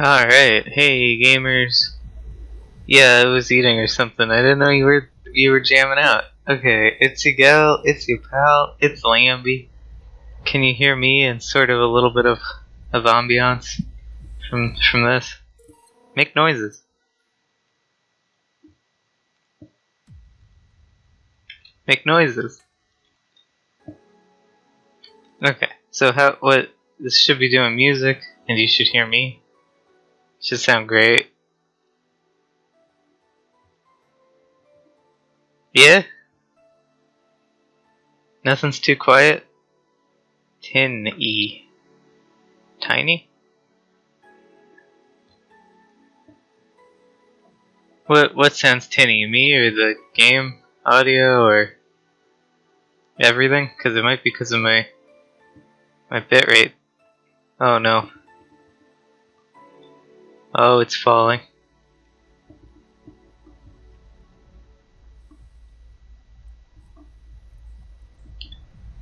Alright, hey gamers. Yeah, I was eating or something. I didn't know you were you were jamming out. Okay, it's your gal, it's your pal, it's Lambie. Can you hear me and sort of a little bit of of ambiance from from this? Make noises. Make noises. Okay, so how what this should be doing music and you should hear me. Should sound great. Yeah? Nothing's too quiet? Tin E. Tiny? What what sounds tinny? Me or the game audio or everything? Because it might be because of my my bitrate. Oh no. Oh, it's falling.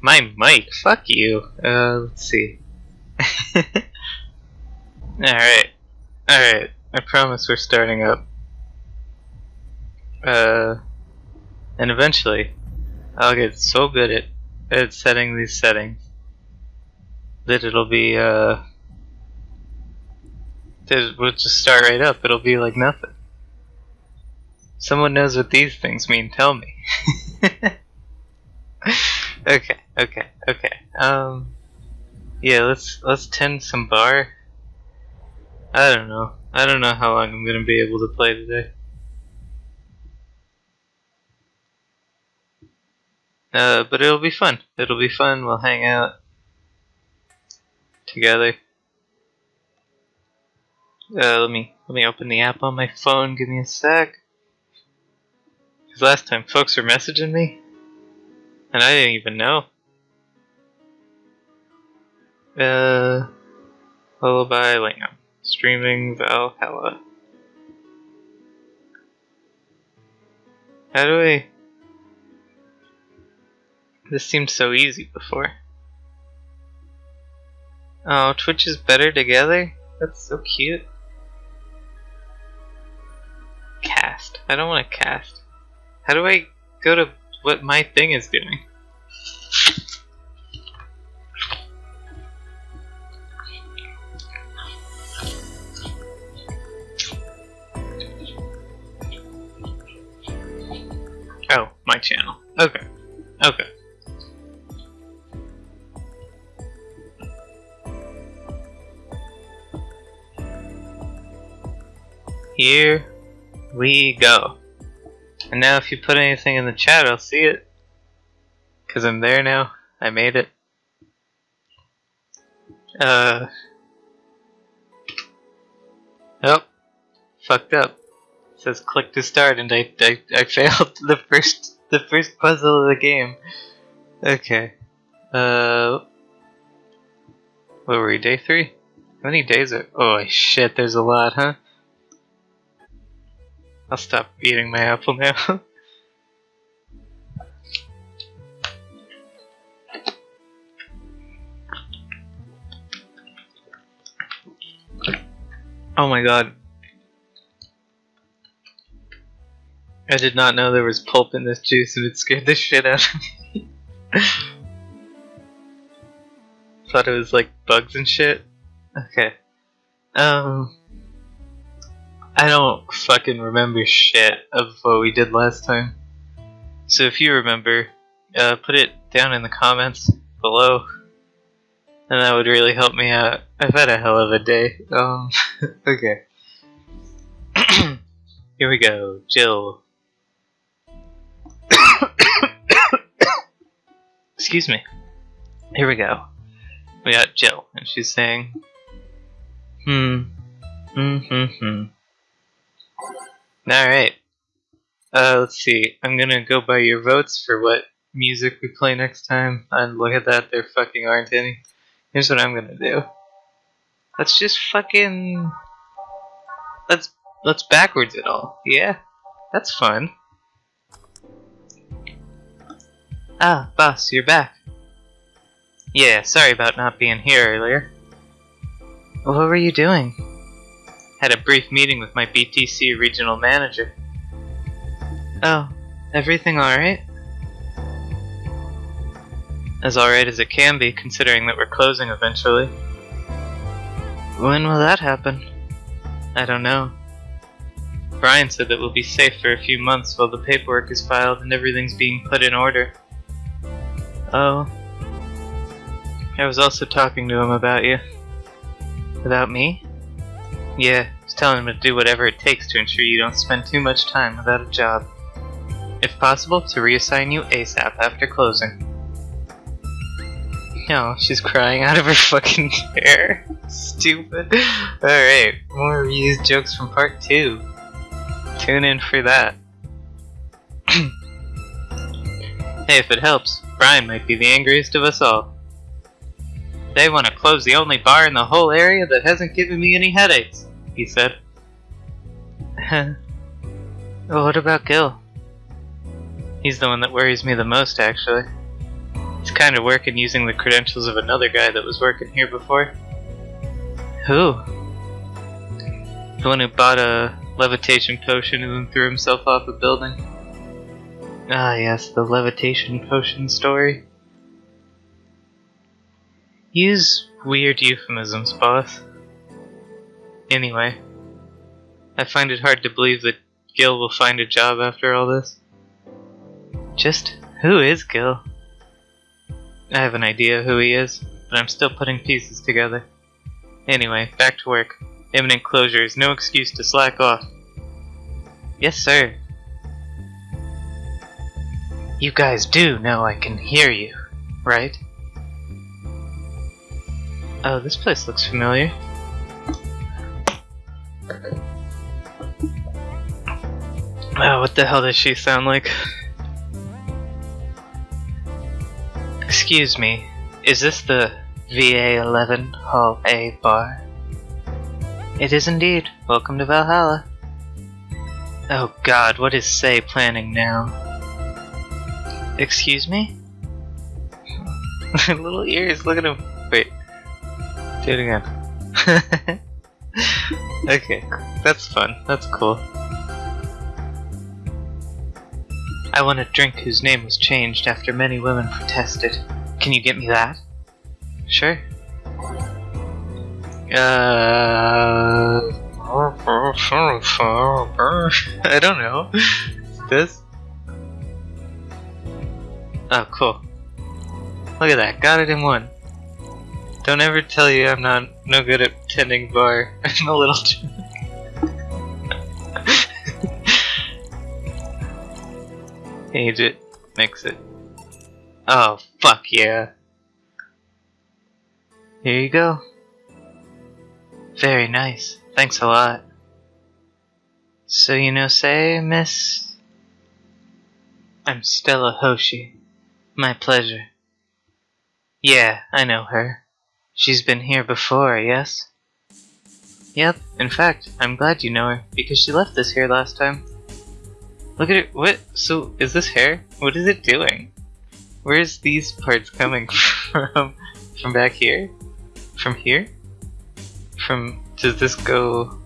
My mic, fuck you. Uh, let's see. Alright. Alright. I promise we're starting up. Uh, and eventually, I'll get so good at, at setting these settings that it'll be, uh, we'll just start right up. It'll be like nothing. Someone knows what these things mean. Tell me. okay, okay, okay. Um, yeah, let's let's tend some bar. I don't know. I don't know how long I'm gonna be able to play today. Uh, but it'll be fun. It'll be fun. We'll hang out together. Uh, let me let me open the app on my phone. Give me a sec. Cause last time folks were messaging me, and I didn't even know. Uh, Lullaby Lamb streaming Valhalla. How do I? This seemed so easy before. Oh, Twitch is better together? That's so cute. Cast. I don't want to cast. How do I go to what my thing is doing? Oh, my channel. Okay. Okay. Here we go. And now if you put anything in the chat, I'll see it. Because I'm there now. I made it. Uh. Oh. Fucked up. It says click to start and I, I, I failed the first the first puzzle of the game. Okay. Uh. What were we, day three? How many days are- oh shit, there's a lot, huh? I'll stop eating my apple now. oh my god. I did not know there was pulp in this juice and it scared the shit out of me. Thought it was like bugs and shit. Okay. Um I don't fucking remember shit of what we did last time. So if you remember, uh, put it down in the comments below, and that would really help me out. I've had a hell of a day. Um, okay. Here we go, Jill. Excuse me. Here we go. We got Jill, and she's saying, hmm, hmm, hmm, hmm. Alright. Uh, let's see. I'm gonna go by your votes for what music we play next time. And look at that, there fucking aren't any. Here's what I'm gonna do. Let's just fucking... Let's, let's backwards it all. Yeah? That's fun. Ah, boss, you're back. Yeah, sorry about not being here earlier. What were you doing? Had a brief meeting with my BTC regional manager. Oh, everything alright? As alright as it can be, considering that we're closing eventually. When will that happen? I don't know. Brian said that we'll be safe for a few months while the paperwork is filed and everything's being put in order. Oh. I was also talking to him about you. About me? Yeah, was telling him to do whatever it takes to ensure you don't spend too much time without a job. If possible, to reassign you ASAP after closing. No, she's crying out of her fucking chair. Stupid. Alright, more reused jokes from part 2. Tune in for that. hey, if it helps, Brian might be the angriest of us all. They want to close the only bar in the whole area that hasn't given me any headaches, he said. well, what about Gil? He's the one that worries me the most, actually. He's kind of working using the credentials of another guy that was working here before. Who? The one who bought a levitation potion and then threw himself off a building. Ah, yes, the levitation potion story. Use weird euphemisms, boss. Anyway, I find it hard to believe that Gil will find a job after all this. Just who is Gil? I have an idea who he is, but I'm still putting pieces together. Anyway, back to work. Imminent closure is no excuse to slack off. Yes, sir. You guys do know I can hear you, right? Oh, this place looks familiar. Oh, what the hell does she sound like? Excuse me, is this the VA11 Hall A bar? It is indeed. Welcome to Valhalla. Oh god, what is Sei planning now? Excuse me? Little ears, look at him. Wait. Do it again. okay, that's fun. That's cool. I want a drink whose name was changed after many women protested. Can you get me that? Sure. Uh, I don't know. This? Oh, cool. Look at that, got it in one. Don't ever tell you I'm not no good at tending bar. I'm a little Age it, mix it. Oh, fuck yeah. Here you go. Very nice. Thanks a lot. So you know Sei, miss? I'm Stella Hoshii. My pleasure. Yeah, I know her. She's been here before, yes? Yep, in fact, I'm glad you know her, because she left this here last time. Look at it. What? So, is this hair? What is it doing? Where's these parts coming from? From back here? From here? From. Does this go.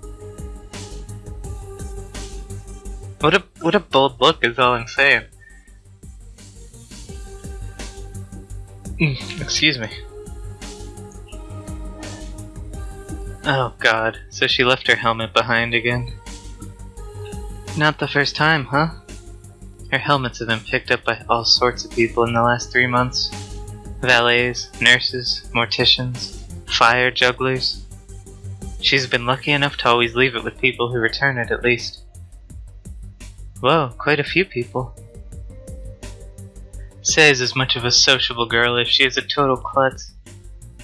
What a what a bold look is all I'm saying. Mm, excuse me. Oh god, so she left her helmet behind again. Not the first time, huh? Her helmets have been picked up by all sorts of people in the last three months. Valets, nurses, morticians, fire jugglers. She's been lucky enough to always leave it with people who return it at least. Whoa, quite a few people. Sei's as much of a sociable girl as she is a total klutz.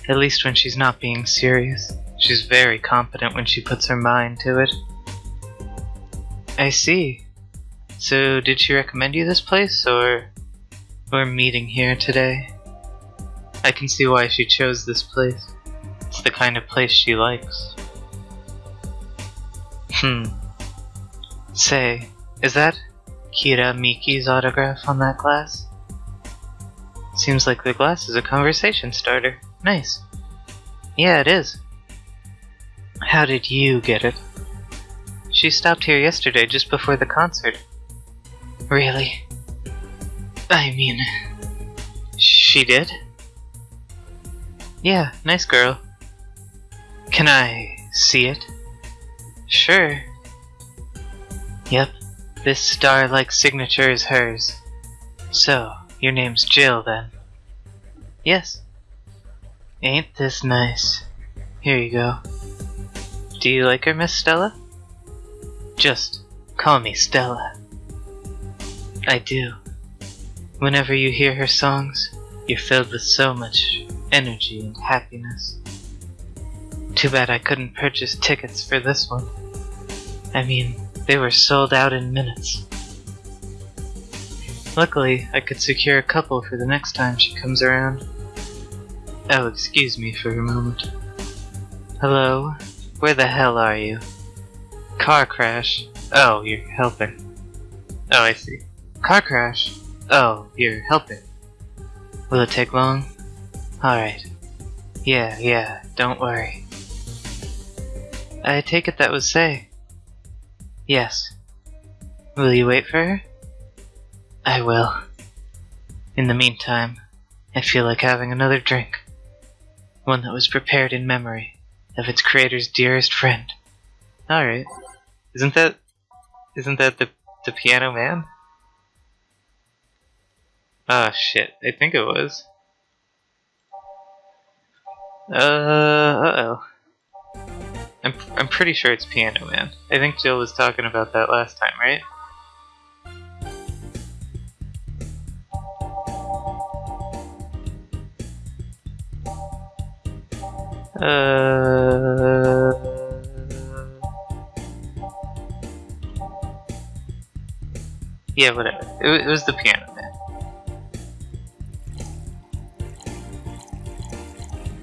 At least when she's not being serious. She's very competent when she puts her mind to it. I see. So, did she recommend you this place, or we're meeting here today? I can see why she chose this place. It's the kind of place she likes. Hmm. Say, is that Kira Miki's autograph on that glass? Seems like the glass is a conversation starter. Nice. Yeah, it is. How did you get it? She stopped here yesterday just before the concert. Really? I mean, she did? Yeah, nice girl. Can I see it? Sure. Yep, this star-like signature is hers. So, your name's Jill then? Yes. Ain't this nice? Here you go. Do you like her, Miss Stella? Just call me Stella. I do. Whenever you hear her songs, you're filled with so much energy and happiness. Too bad I couldn't purchase tickets for this one. I mean, they were sold out in minutes. Luckily, I could secure a couple for the next time she comes around. Oh, excuse me for a moment. Hello? Where the hell are you? Car crash. Oh, you're helping. Oh, I see. Car crash. Oh, you're helping. Will it take long? Alright. Yeah, yeah, don't worry. I take it that was Sei. Yes. Will you wait for her? I will. In the meantime, I feel like having another drink. One that was prepared in memory of its creator's dearest friend. Alright. Isn't that isn't that the the piano man? Ah shit, I think it was. Uh uh oh. I'm I'm pretty sure it's Piano Man. I think Jill was talking about that last time, right? Uh, yeah, whatever. It, it was the Piano Man.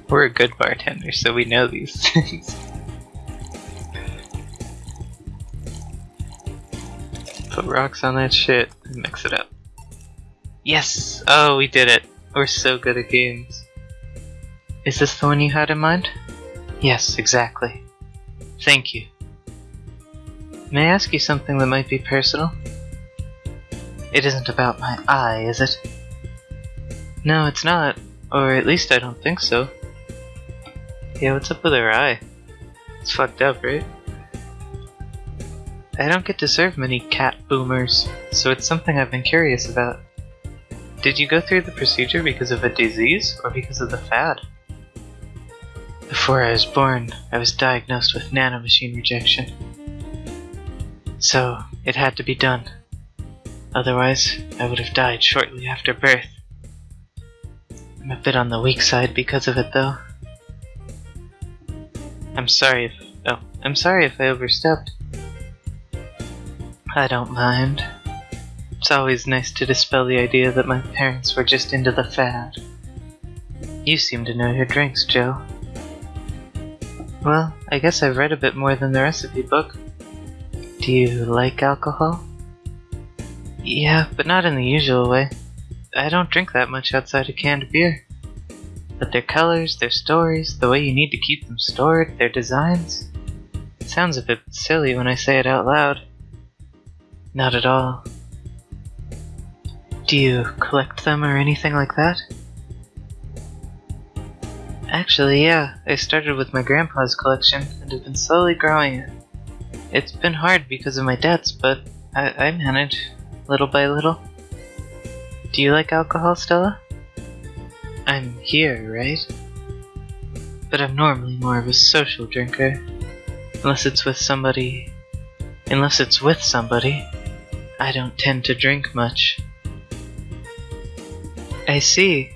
We're a good bartender, so we know these things. Put rocks on that shit and mix it up. Yes! Oh, we did it! We're so good at games. Is this the one you had in mind? Yes, exactly. Thank you. May I ask you something that might be personal? It isn't about my eye, is it? No, it's not. Or at least I don't think so. Yeah, what's up with her eye? It's fucked up, right? I don't get to serve many cat boomers, so it's something I've been curious about. Did you go through the procedure because of a disease, or because of the fad? Before I was born, I was diagnosed with nanomachine rejection. So, it had to be done. Otherwise, I would have died shortly after birth. I'm a bit on the weak side because of it, though. I'm sorry if oh, I'm sorry if I overstepped. I don't mind. It's always nice to dispel the idea that my parents were just into the fad. You seem to know your drinks, Joe. Well, I guess I've read a bit more than the recipe book. Do you like alcohol? Yeah, but not in the usual way. I don't drink that much outside of canned beer. But their colors, their stories, the way you need to keep them stored, their designs. It sounds a bit silly when I say it out loud. Not at all. Do you collect them or anything like that? Actually, yeah. I started with my grandpa's collection and have been slowly growing it. It's been hard because of my debts, but I, I manage, little by little. Do you like alcohol, Stella? I'm here, right? But I'm normally more of a social drinker. Unless it's with somebody. Unless it's with somebody. I don't tend to drink much. I see.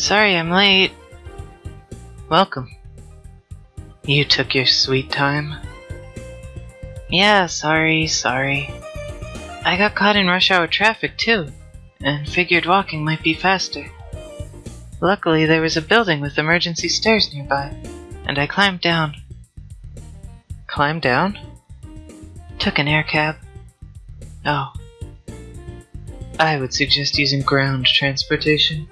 Sorry I'm late. Welcome. You took your sweet time. Yeah, sorry, sorry. I got caught in rush hour traffic too, and figured walking might be faster. Luckily, there was a building with emergency stairs nearby, and I climbed down. Climbed down? Took an air cab. Oh. I would suggest using ground transportation,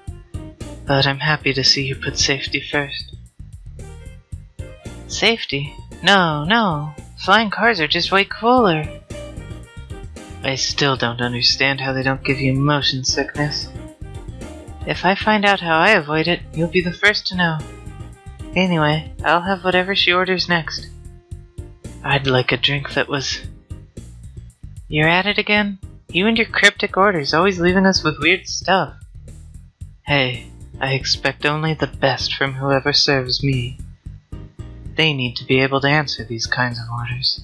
but I'm happy to see you put safety first. Safety? No, no. Flying cars are just way cooler. I still don't understand how they don't give you motion sickness. If I find out how I avoid it, you'll be the first to know. Anyway, I'll have whatever she orders next. I'd like a drink that was. You're at it again? You and your cryptic orders, always leaving us with weird stuff. Hey, I expect only the best from whoever serves me. They need to be able to answer these kinds of orders.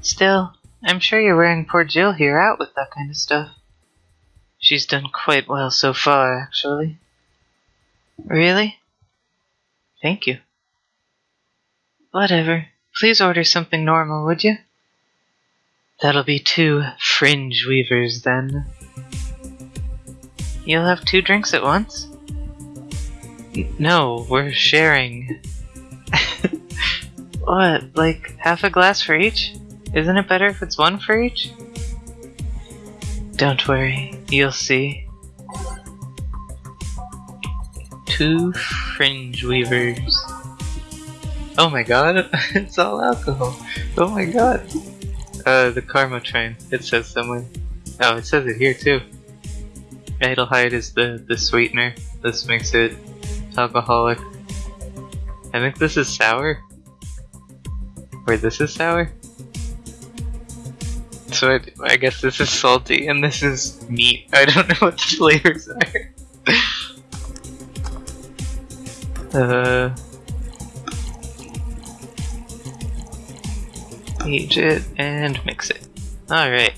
Still, I'm sure you're wearing poor Jill here out with that kind of stuff. She's done quite well so far, actually. Really? Thank you. Whatever. Please order something normal, would you? That'll be two fringe weavers then. You'll have two drinks at once? No, we're sharing. what, like half a glass for each? Isn't it better if it's one for each? Don't worry, you'll see. Two fringe weavers. Oh my god, it's all alcohol. Oh my god. Uh, the Karmotrine, it says somewhere. Oh, it says it here too. Adelhyde is the, the sweetener. This makes it alcoholic. I think this is sour. Wait, this is sour? So I, I guess this is salty and this is meat. I don't know what the flavors are. uh... Age it and mix it. Alright.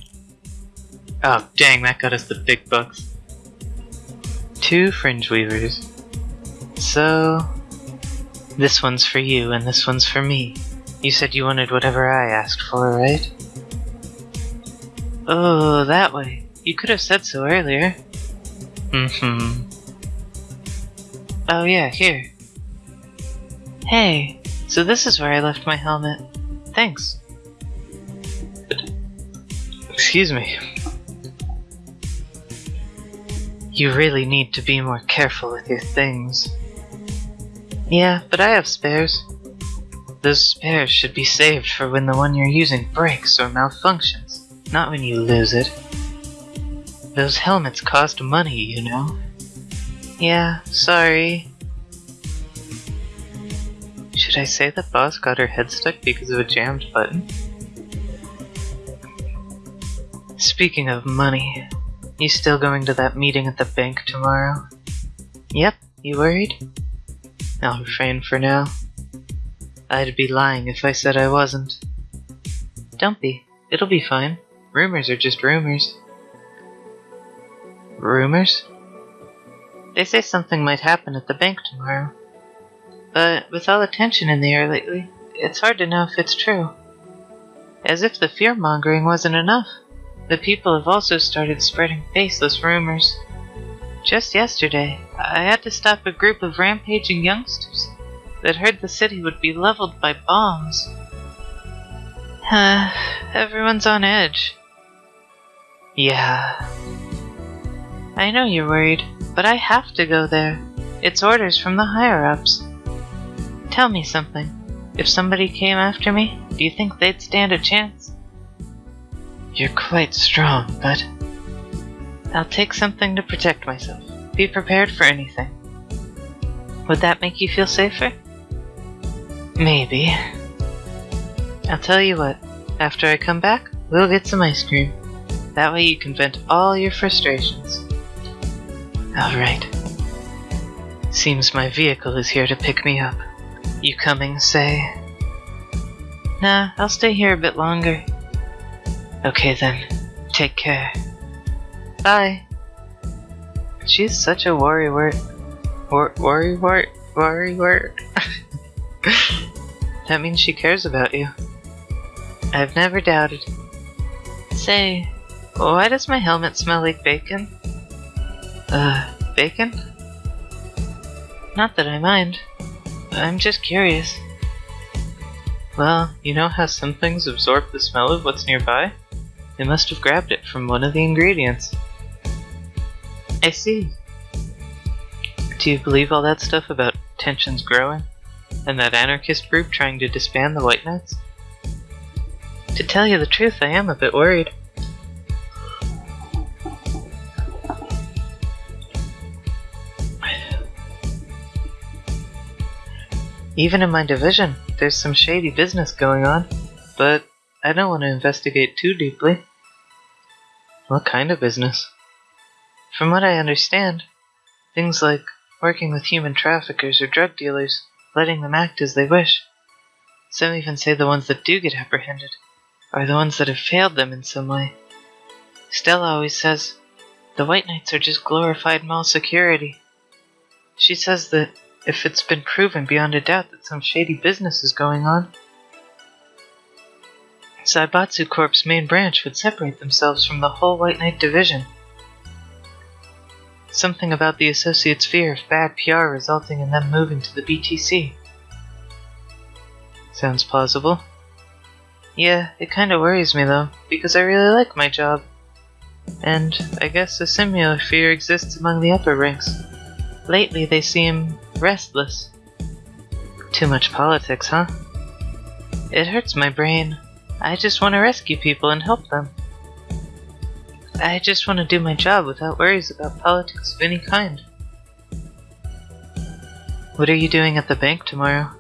Oh, dang, that got us the big bucks. Two fringe weavers. So, this one's for you and this one's for me. You said you wanted whatever I asked for, right? Oh, that way. You could have said so earlier. Mm-hmm. Oh yeah, here. Hey, so this is where I left my helmet. Thanks. Excuse me. You really need to be more careful with your things. Yeah, but I have spares. Those spares should be saved for when the one you're using breaks or malfunctions, not when you lose it. Those helmets cost money, you know. Yeah, sorry. Should I say that Boss got her head stuck because of a jammed button? Speaking of money, you still going to that meeting at the bank tomorrow? Yep, you worried? I'll refrain for now. I'd be lying if I said I wasn't. Don't be. It'll be fine. Rumors are just rumors. Rumors? They say something might happen at the bank tomorrow. But with all the tension in the air lately, it's hard to know if it's true. As if the fear mongering wasn't enough. The people have also started spreading faceless rumors. Just yesterday, I had to stop a group of rampaging youngsters that heard the city would be leveled by bombs. Everyone's on edge. Yeah. I know you're worried, but I have to go there. It's orders from the higher ups. Tell me something. If somebody came after me, do you think they'd stand a chance? You're quite strong, but I'll take something to protect myself. Be prepared for anything. Would that make you feel safer? Maybe. I'll tell you what, after I come back, we'll get some ice cream. That way you can vent all your frustrations. Alright. Seems my vehicle is here to pick me up. You coming, Sei? Nah, I'll stay here a bit longer. Okay then, take care. Bye. She's such a worry wart. Wor worry wart? Worry wart? that means she cares about you. I've never doubted. Say, why does my helmet smell like bacon? Uh, bacon? Not that I mind. I'm just curious. Well, you know how some things absorb the smell of what's nearby? They must have grabbed it from one of the ingredients. I see. Do you believe all that stuff about tensions growing? And that anarchist group trying to disband the White Knights? To tell you the truth, I am a bit worried. Even in my division, there's some shady business going on, but I don't want to investigate too deeply. What kind of business? From what I understand, things like working with human traffickers or drug dealers, letting them act as they wish. Some even say the ones that do get apprehended are the ones that have failed them in some way. Stella always says the White Knights are just glorified mall security. She says that if it's been proven beyond a doubt that some shady business is going on, Zaibatsu Corp's main branch would separate themselves from the whole White Knight division. Something about the Associates' fear of bad PR resulting in them moving to the BTC. Sounds plausible. Yeah, it kinda worries me though, because I really like my job. And I guess a similar fear exists among the upper ranks. Lately they seem restless. Too much politics, huh? It hurts my brain. I just want to rescue people and help them. I just want to do my job without worries about politics of any kind. What are you doing at the bank tomorrow?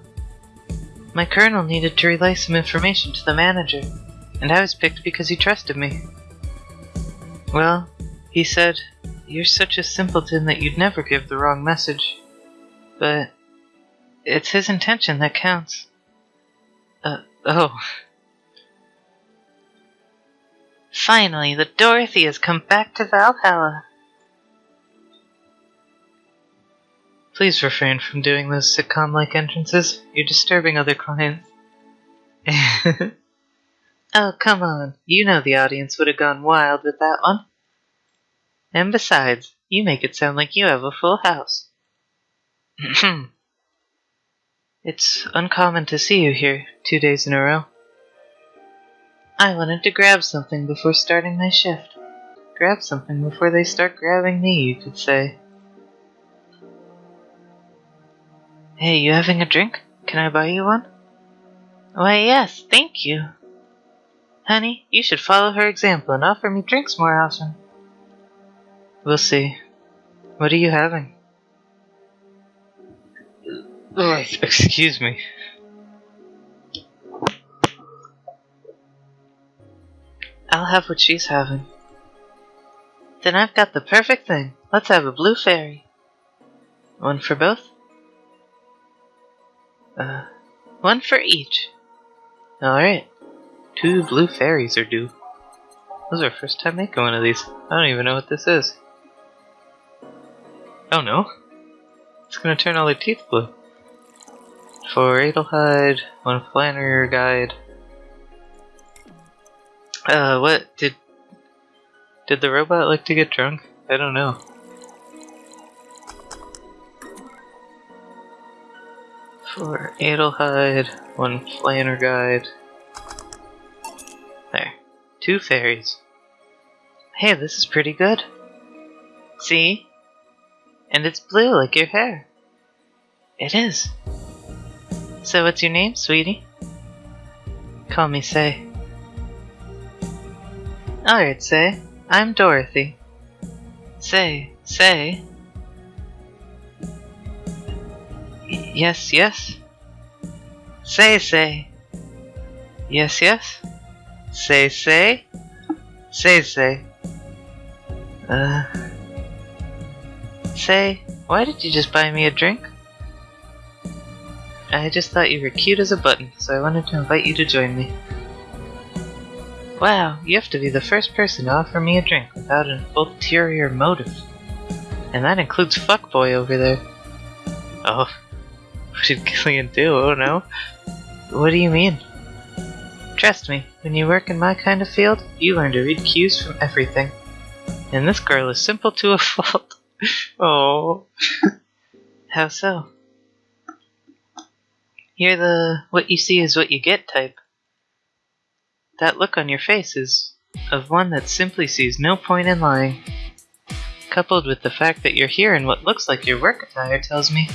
My colonel needed to relay some information to the manager, and I was picked because he trusted me. Well, he said, You're such a simpleton that you'd never give the wrong message. But it's his intention that counts. Uh, oh. Finally, the Dorothy has come back to Valhalla. Please refrain from doing those sitcom like entrances. You're disturbing other clients. oh, come on. You know the audience would have gone wild with that one. And besides, you make it sound like you have a full house. it's uncommon to see you here two days in a row. I wanted to grab something before starting my shift. Grab something before they start grabbing me, you could say. Hey, you having a drink? Can I buy you one? Why, yes, thank you. Honey, you should follow her example and offer me drinks more often. We'll see. What are you having? Oh, excuse me. I'll have what she's having. Then I've got the perfect thing. Let's have a blue fairy. One for both? Uh, one for each. Alright. Two blue fairies are due. This is our first time making one of these. I don't even know what this is. Oh no. It's gonna turn all their teeth blue. For Adelhyde, one Flanergide. Uh, what? Did did the robot like to get drunk? I don't know. For Adelhyde, one Flanergide. There. Two fairies. Hey, this is pretty good. See? And it's blue like your hair. It is. So what's your name, sweetie? Call me Sei. Alright, Sei. I'm Dorothy. Say, Say. Yes, yes. Say, say. Yes, yes. Say, say. Say, say. Uh. Sei, why did you just buy me a drink? I just thought you were cute as a button, so I wanted to invite you to join me. Wow, you have to be the first person to offer me a drink without an ulterior motive. And that includes Fuckboy over there. Oh, what did Gillian do? Oh no. What do you mean? Trust me, when you work in my kind of field, you learn to read cues from everything. And this girl is simple to a fault. oh. How so? You're the what you see is what you get type. That look on your face is of one that simply sees no point in lying. Coupled with the fact that you're here in what looks like your work attire tells me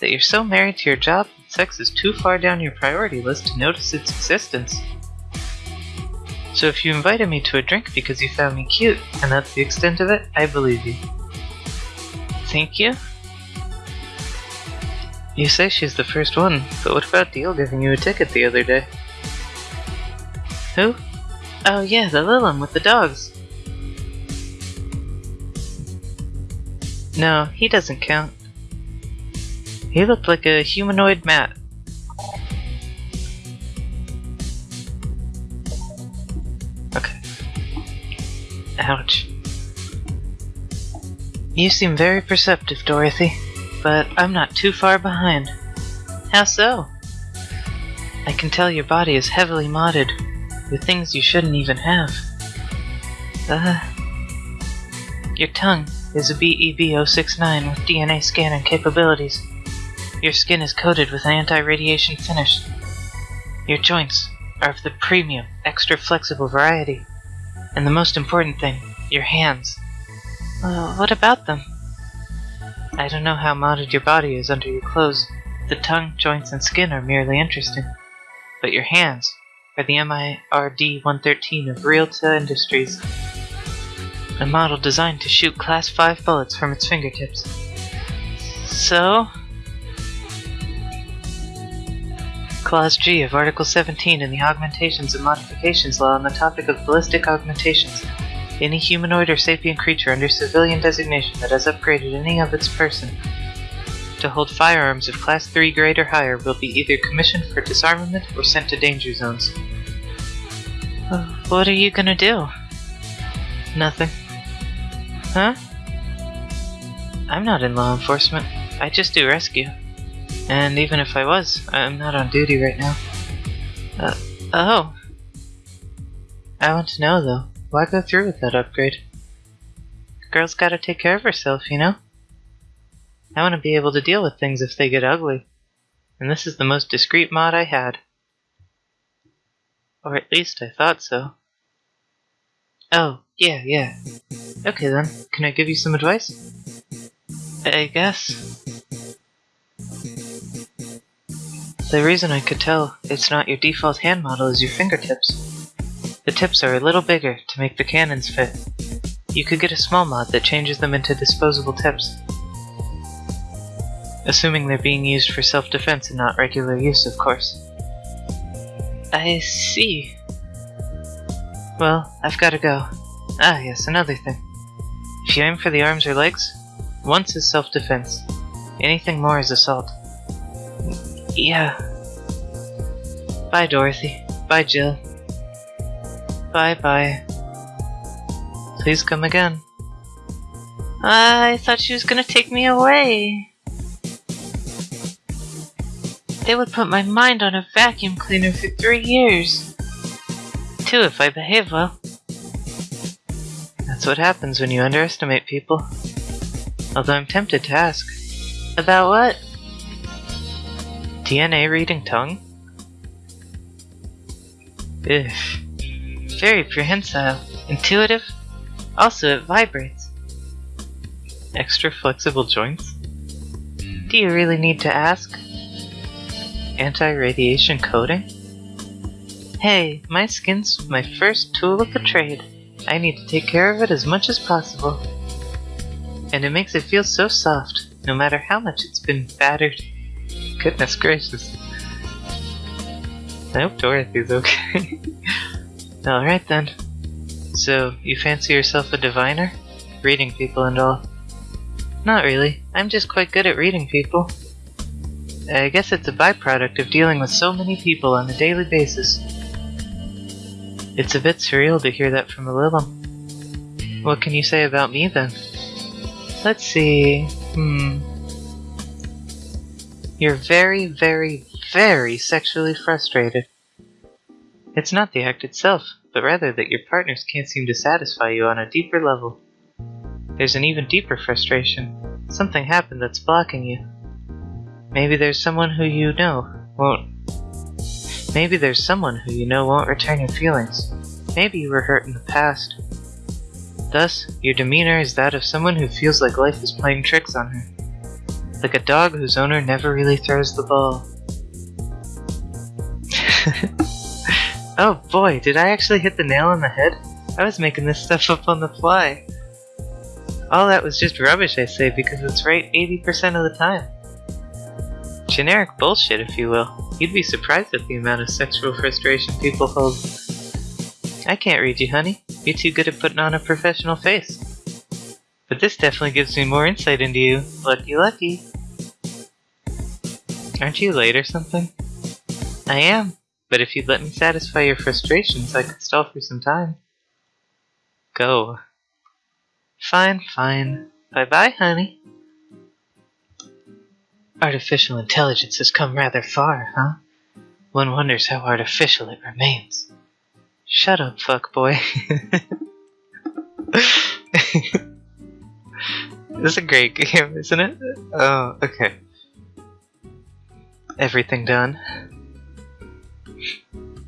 that you're so married to your job that sex is too far down your priority list to notice its existence. So if you invited me to a drink because you found me cute, and that's the extent of it, I believe you. Thank you? You say she's the first one, but what about Deal giving you a ticket the other day? Who? Oh yeah, the Lilim with the dogs. No, he doesn't count. He looked like a humanoid mat. Okay. Ouch. You seem very perceptive, Dorothy, but I'm not too far behind. How so? I can tell your body is heavily modded with things you shouldn't even have. Uh, your tongue is a BEB069 with DNA scanning capabilities. Your skin is coated with an anti-radiation finish. Your joints are of the premium, extra flexible variety. And the most important thing, your hands. Uh, what about them? I don't know how modded your body is under your clothes. The tongue, joints, and skin are merely interesting. But your hands are the MIRD 113 of Realta Industries, a model designed to shoot Class 5 bullets from its fingertips. So, Clause G of Article 17 in the Augmentations and Modifications Law on the topic of ballistic augmentations. Any humanoid or sapient creature under civilian designation that has upgraded any of its person to hold firearms of Class 3 grade or higher will be either commissioned for disarmament or sent to danger zones. Uh, what are you gonna do? Nothing. Huh? I'm not in law enforcement. I just do rescue. And even if I was, I'm not on duty right now. Uh, oh. I want to know though, why go through with that upgrade? Girl's gotta take care of herself, you know? I want to be able to deal with things if they get ugly. And this is the most discreet mod I had. Or at least I thought so. Oh, yeah, yeah. Okay then, can I give you some advice? I guess. The reason I could tell it's not your default hand model is your fingertips. The tips are a little bigger to make the cannons fit. You could get a small mod that changes them into disposable tips. Assuming they're being used for self-defense and not regular use, of course. I see. Well, I've gotta go. Ah, yes, another thing. If you aim for the arms or legs, once is self-defense. Anything more is assault. Yeah. Bye, Dorothy. Bye, Jill. Bye bye. Please come again. I thought she was gonna take me away. They would put my mind on a vacuum cleaner for three years. Two if I behave well. That's what happens when you underestimate people. Although I'm tempted to ask. About what? DNA reading tongue? Ugh. Very prehensile. Intuitive. Also, it vibrates. Extra flexible joints? Do you really need to ask? Anti-radiation coating? Hey, my skin's my first tool of the trade. I need to take care of it as much as possible. And it makes it feel so soft, no matter how much it's been battered. Goodness gracious. I hope Dorothy's okay. Alright then. So, you fancy yourself a diviner? Reading people and all. Not really. I'm just quite good at reading people. I guess it's a byproduct of dealing with so many people on a daily basis. It's a bit surreal to hear that from a Lilim. What can you say about me then? Let's see. Hmm. You're very, very, very sexually frustrated. It's not the act itself, but rather that your partners can't seem to satisfy you on a deeper level. There's an even deeper frustration. Something happened that's blocking you. Maybe there's someone who you know won't. Maybe there's someone who you know won't return your feelings. Maybe you were hurt in the past. Thus, your demeanor is that of someone who feels like life is playing tricks on her. Like a dog whose owner never really throws the ball. oh boy, did I actually hit the nail on the head? I was making this stuff up on the fly. All that was just rubbish, I say, because it's right 80% of the time. Generic bullshit, if you will. You'd be surprised at the amount of sexual frustration people hold. I can't read you, honey. You're too good at putting on a professional face. But this definitely gives me more insight into you. Lucky, lucky. Aren't you late or something? I am, but if you'd let me satisfy your frustrations, I could stall for some time. Go. Fine, fine. Bye bye, honey. Artificial intelligence has come rather far, huh? One wonders how artificial it remains. Shut up, fuckboy. this is a great game, isn't it? Oh, okay. Everything done?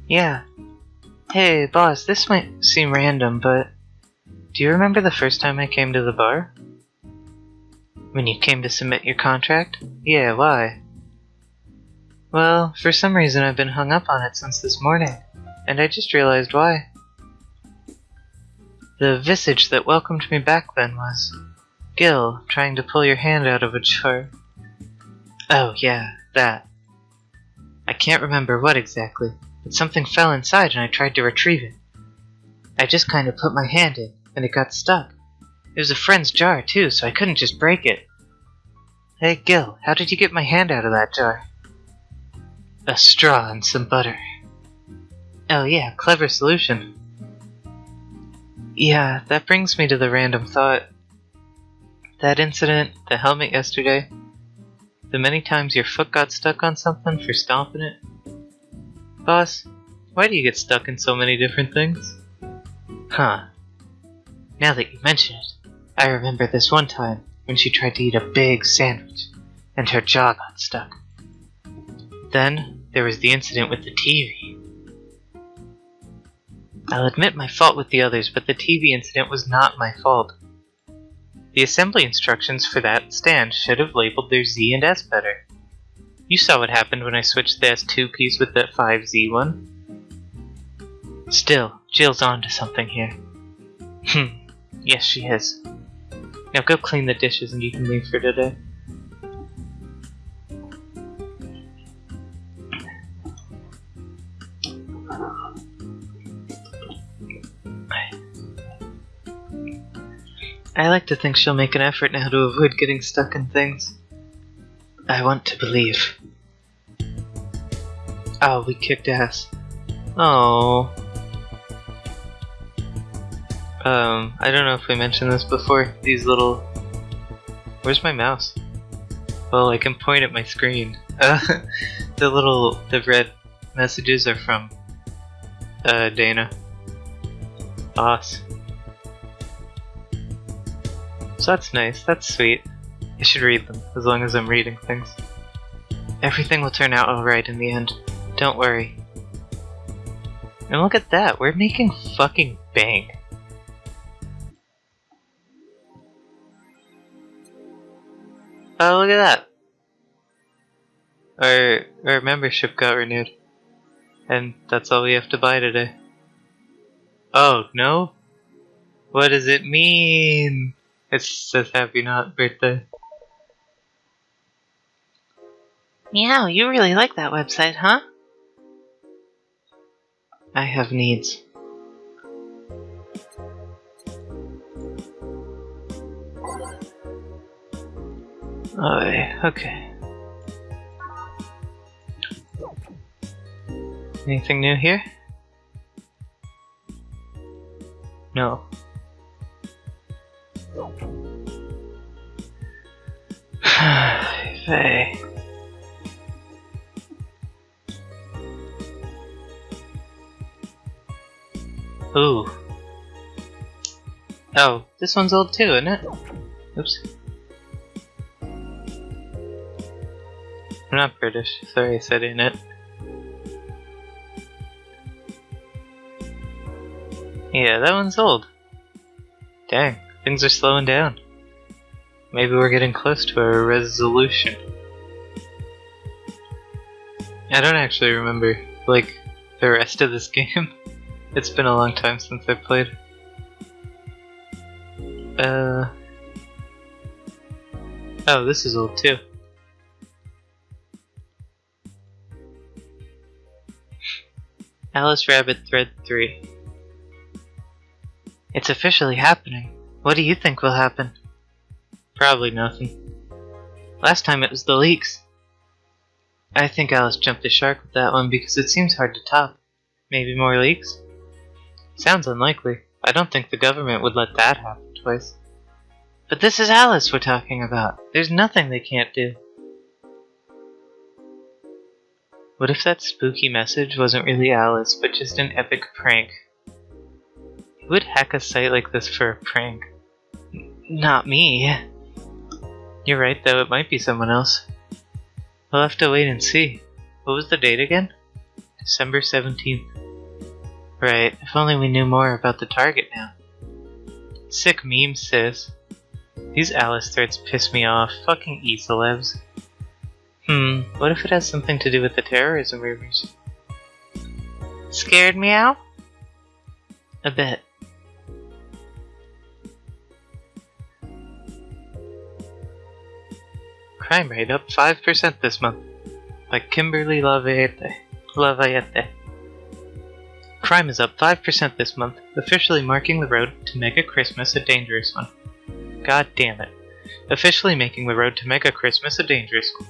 Yeah. Hey, boss, this might seem random, but do you remember the first time I came to the bar? When you came to submit your contract? Yeah, why? Well, for some reason I've been hung up on it since this morning, and I just realized why. The visage that welcomed me back then was Jill trying to pull your hand out of a jar. Oh, yeah, that. I can't remember what exactly, but something fell inside and I tried to retrieve it. I just kind of put my hand in, and it got stuck. It was a friend's jar, too, so I couldn't just break it. Hey, Jill, how did you get my hand out of that jar? A straw and some butter. Oh yeah, clever solution. Yeah, that brings me to the random thought. That incident, the helmet yesterday, the many times your foot got stuck on something for stomping it. Boss, why do you get stuck in so many different things? Huh, now that you mention it, I remember this one time when she tried to eat a big sandwich and her jaw got stuck. Then there was the incident with the TV. I'll admit my fault with the others, but the TV incident was not my fault. The assembly instructions for that stand should have labeled their Z and S better. You saw what happened when I switched the S2 piece with the 5Z one. Still, Jill's on to something here. Hmm. Yes, she is. Now go clean the dishes and you can leave for today. I like to think she'll make an effort now to avoid getting stuck in things. I want to believe. Oh, we kicked ass. Oh. Um, I don't know if we mentioned this before. These little... Where's my mouse? Well, I can point at my screen. Uh, the little, the red messages are from uh, Dana. Boss. So that's nice, that's sweet. I should read them, as long as I'm reading things. Everything will turn out alright in the end. Don't worry. And look at that, we're making fucking bank. Oh, look at that. Our, our membership got renewed. And that's all we have to buy today. Oh, no? What does it mean? It says happy not birthday. Meow, you really like that website, huh? I have needs. Oh, okay. Anything new here? No. Faye. Ooh. Oh, this one's old too, isn't it? Oops. I'm not British. Sorry I said in it. Yeah, that one's old. Dang, things are slowing down. Maybe we're getting close to a resolution. I don't actually remember, like, the rest of this game. it's been a long time since I played. Uh. Oh, this is old too. Alice Rabbit Thread 3. It's officially happening. What do you think will happen? Probably nothing. Last time it was the leaks. I think Alice jumped the shark with that one because it seems hard to top. Maybe more leaks? Sounds unlikely. I don't think the government would let that happen twice. But this is Alice we're talking about. There's nothing they can't do. What if that spooky message wasn't really Alice, but just an epic prank? Who would hack a site like this for a prank? N not me. You're right though, it might be someone else. We'll have to wait and see. What was the date again? December 17th. Right, if only we knew more about the target now. Sick meme, sis. These Alice threads piss me off. Fucking e-celebs. Hmm, what if it has something to do with the terrorism rumors? Scared me out? A bit. Crime rate up 5% this month. By Kimberly Lavayette. Lavayette. Crime is up 5% this month, officially marking the road to Mega Christmas a dangerous one. God damn it. Officially making the road to Mega Christmas a dangerous one.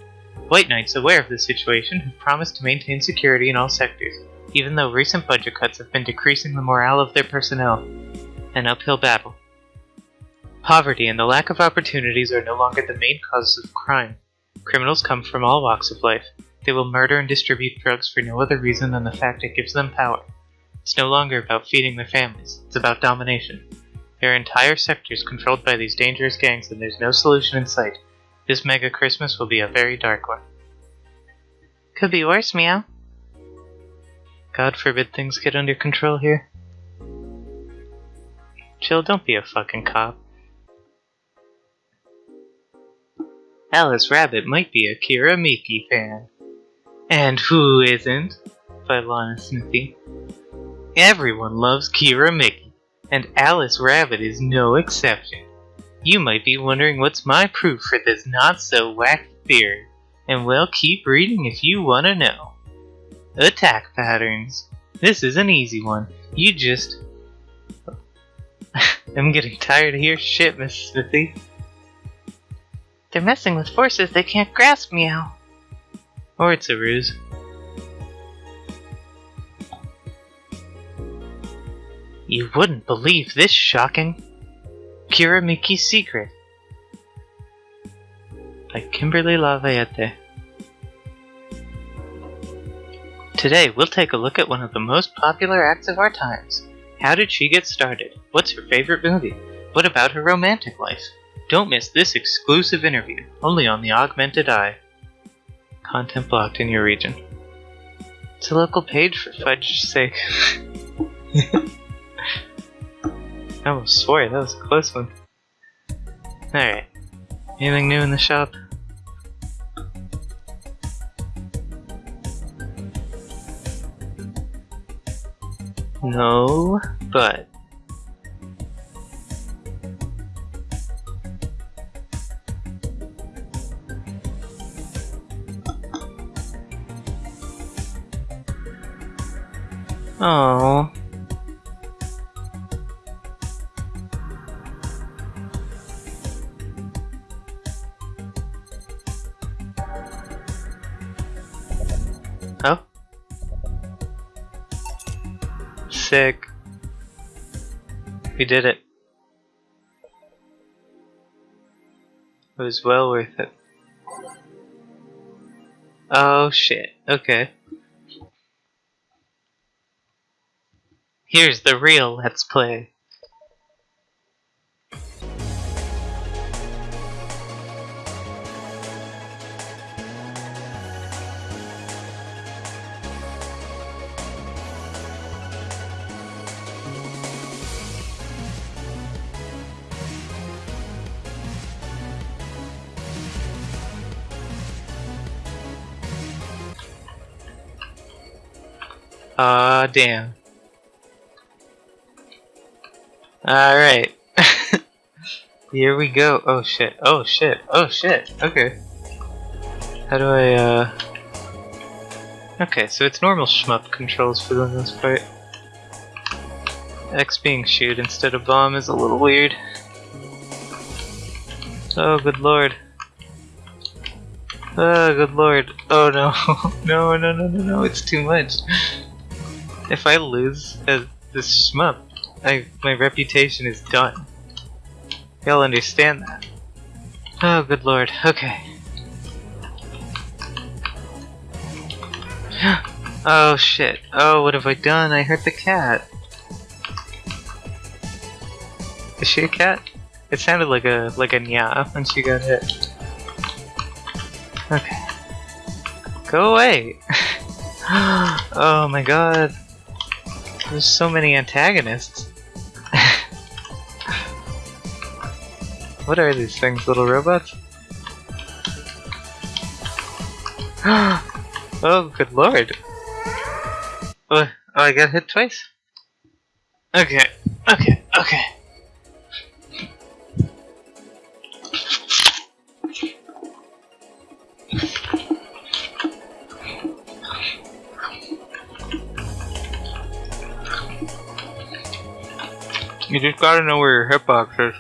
White Knights, aware of the situation, have promised to maintain security in all sectors, even though recent budget cuts have been decreasing the morale of their personnel. An uphill battle. Poverty and the lack of opportunities are no longer the main causes of crime. Criminals come from all walks of life. They will murder and distribute drugs for no other reason than the fact it gives them power. It's no longer about feeding their families, it's about domination. There are entire sectors controlled by these dangerous gangs and there's no solution in sight. This mega Christmas will be a very dark one. Could be worse, Meow. God forbid things get under control here. Chill, don't be a fucking cop. Alice Rabbit might be a Kira Miki fan. And who isn't? By Lana Smithy. Everyone loves Kira Miki, and Alice Rabbit is no exception. You might be wondering what's my proof for this not so wacky theory, and well, keep reading if you want to know. Attack patterns. This is an easy one. You just. I'm getting tired of your shit, Miss Smithy. They're messing with forces they can't grasp, meow. Or it's a ruse. You wouldn't believe this shocking. Kira Miki's Secret by Kimberly Lavayette. Today, we'll take a look at one of the most popular acts of our times. How did she get started? What's her favorite movie? What about her romantic life? Don't miss this exclusive interview, only on the Augmented Eye. Content blocked in your region. It's a local page for fudge's sake. I almost swore that was a close one. Alright. Anything new in the shop? No, but. Oh. Sick. We did it. It was well worth it. Oh shit, okay. Here's the real Let's Play. Aw, damn. Alright. Here we go. Oh shit. Oh shit. Oh shit. Okay. How do I, uh... Okay, so it's normal shmup controls for the most part. X being shoot instead of bomb is a little weird. Oh, good lord. Oh, good lord. Oh no. no, no, no, no, no, it's too much. If I lose this shmup, I, my reputation is done. Y'all understand that. Oh, good lord. Okay. oh shit. Oh, what have I done? I hurt the cat. Is she a cat? It sounded like a like a nya when she got hit. Okay. Go away! oh my god. There's so many antagonists. what are these things, little robots? oh, good lord. Oh, oh, I got hit twice? Okay, okay, okay. You just gotta know where your hitbox is.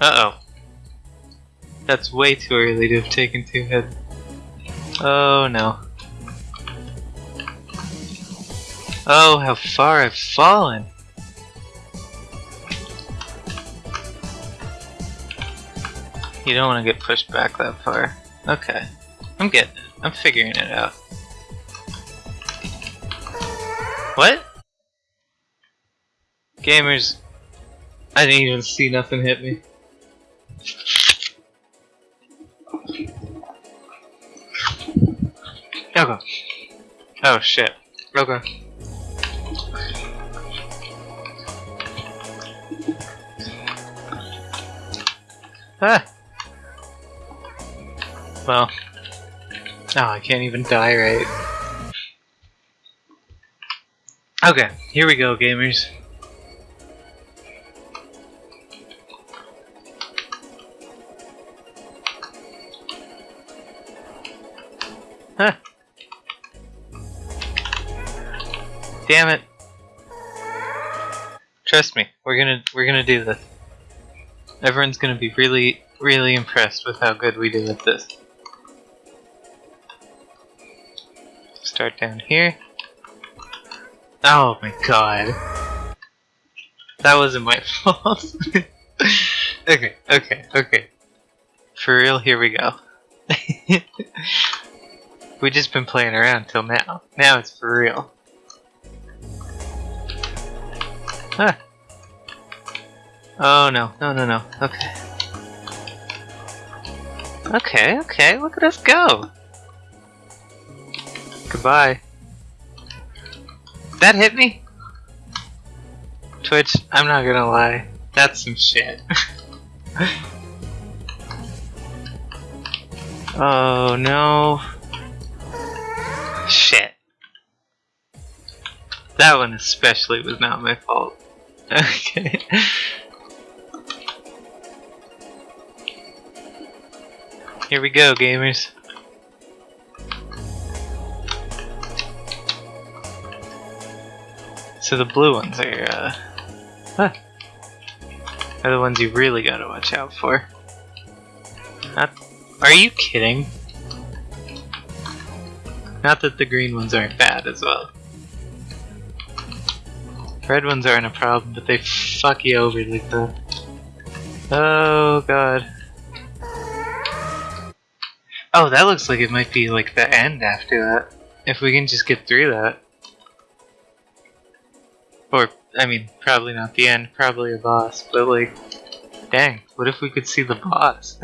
Uh-oh. That's way too early to have taken two hits. Oh no. Oh, how far I've fallen! You don't want to get pushed back that far. Okay. I'm getting it. I'm figuring it out. What? Gamers. I didn't even see nothing hit me. Okay. Oh shit. Okay. Ah! Well. Oh, I can't even die right. Okay, here we go, gamers. Damn it. Trust me, we're gonna we're gonna do this. Everyone's gonna be really really impressed with how good we did at this. Start down here. Oh my god. That wasn't my fault. okay, okay, okay. For real, here we go. we just been playing around till now. Now it's for real. Huh. Oh no, no, no, no. Okay. Okay, okay, look at us go! Goodbye. That hit me? Twitch, I'm not gonna lie. That's some shit. oh no. Shit. That one especially was not my fault. Okay. Here we go, gamers. So the blue ones are, uh, huh, are the ones you really gotta watch out for. Not, are you kidding? Not that the green ones aren't bad as well. Red ones aren't a problem, but they fuck you over like that. Oh god. Oh, that looks like it might be like the end after that. If we can just get through that. Or, I mean, probably not the end, probably a boss, but like... Dang, what if we could see the boss?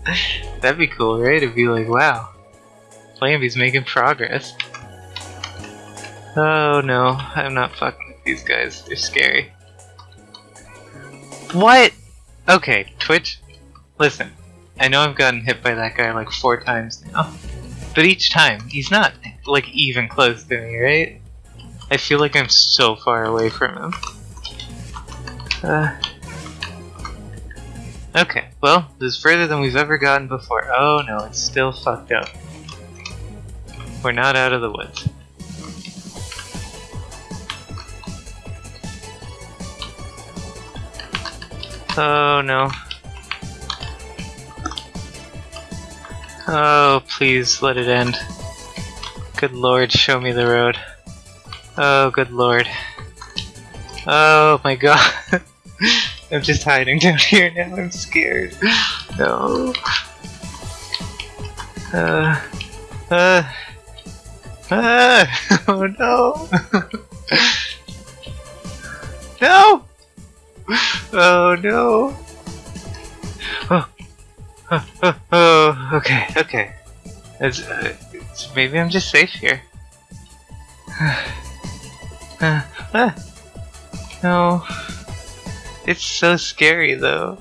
That'd be cool, right? It'd be like, wow, Flamby's making progress. Oh no, I'm not fucking these guys. They're scary. What? Okay, Twitch, listen. I know I've gotten hit by that guy like four times now. But each time, he's not like even close to me, right? I feel like I'm so far away from him. Uh, okay, well, this is further than we've ever gotten before. Oh no, it's still fucked up. We're not out of the woods. Oh no. Oh, please let it end. Good lord, show me the road. Oh, good lord. Oh my god. I'm just hiding down here now, I'm scared. No. Uh. Uh. Uh. Oh no. no! Oh no! Oh, oh, oh, oh. okay, okay. It's, uh, it's, maybe I'm just safe here. uh, no. It's so scary though.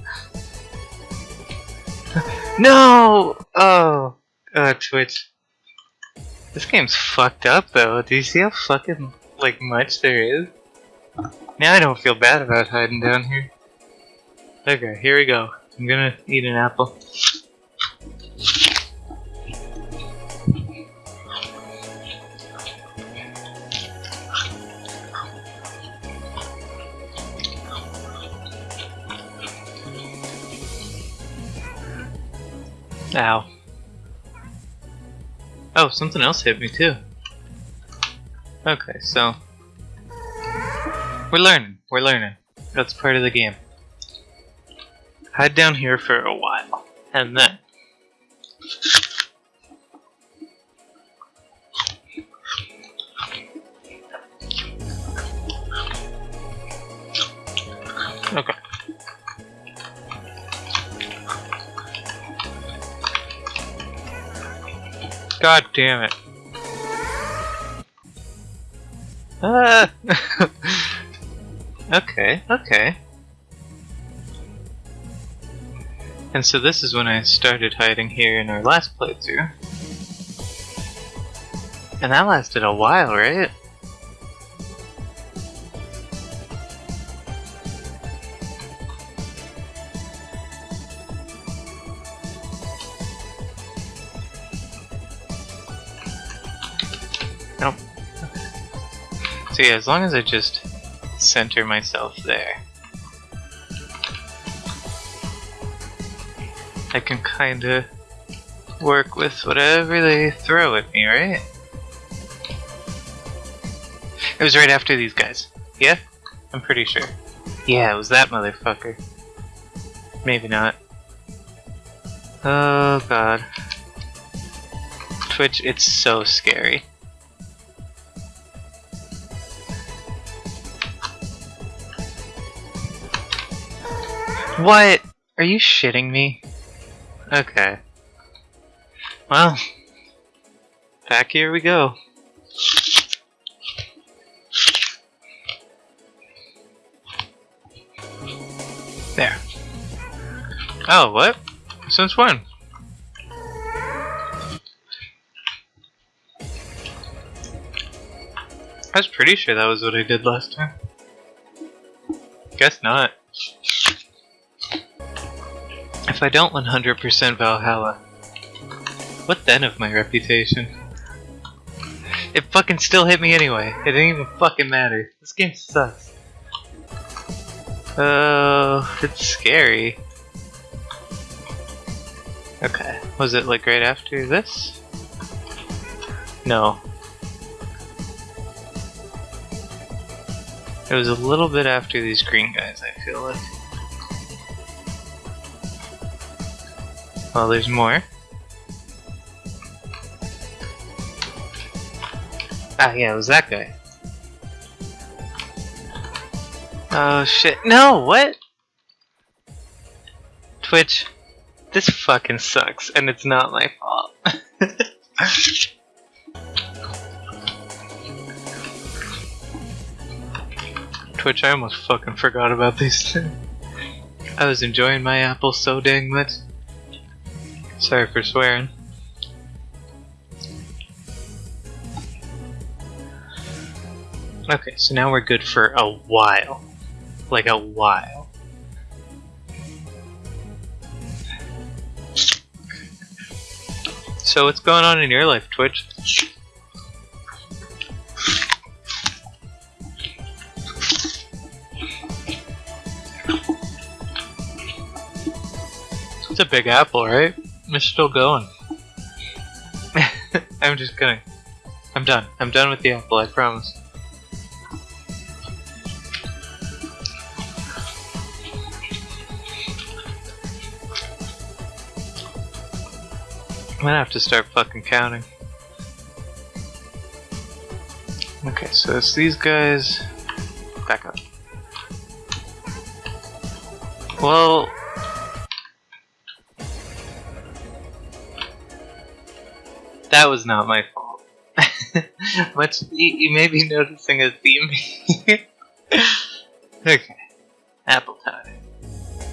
No! Oh! Uh, Twitch. This game's fucked up though. Do you see how fucking, like, much there is? Now I don't feel bad about hiding down here. Okay, here we go. I'm gonna eat an apple. Ow. Oh, something else hit me too. Okay, so we're learning. We're learning. That's part of the game. Hide down here for a while. And then... Okay. God damn it. Ah! Okay, okay. And so this is when I started hiding here in our last playthrough. And that lasted a while, right? Nope. So yeah, as long as I just center myself there. I can kinda work with whatever they throw at me, right? It was right after these guys. Yeah? I'm pretty sure. Yeah, it was that motherfucker. Maybe not. Oh god. Twitch, it's so scary. What? Are you shitting me? Okay. Well, back here we go. There. Oh, what? Since when? I was pretty sure that was what I did last time. Guess not. If I don't 100% Valhalla, what then of my reputation? It fucking still hit me anyway. It didn't even fucking matter. This game sucks. Oh, it's scary. Okay, was it like right after this? No. It was a little bit after these green guys, I feel like. Well, there's more. Ah, yeah, it was that guy. Oh shit. No, what? Twitch, this fucking sucks, and it's not my fault. Twitch, I almost fucking forgot about these. two. I was enjoying my apple so dang much. Sorry for swearing. Okay, so now we're good for a while. Like a while. So what's going on in your life, Twitch? It's a big apple, right? It's still going. I'm just kidding. I'm done. I'm done with the apple, I promise. I'm gonna have to start fucking counting. Okay, so it's these guys. Back up. Well. That was not my fault. Much you, may be noticing a theme here. okay. Apple time.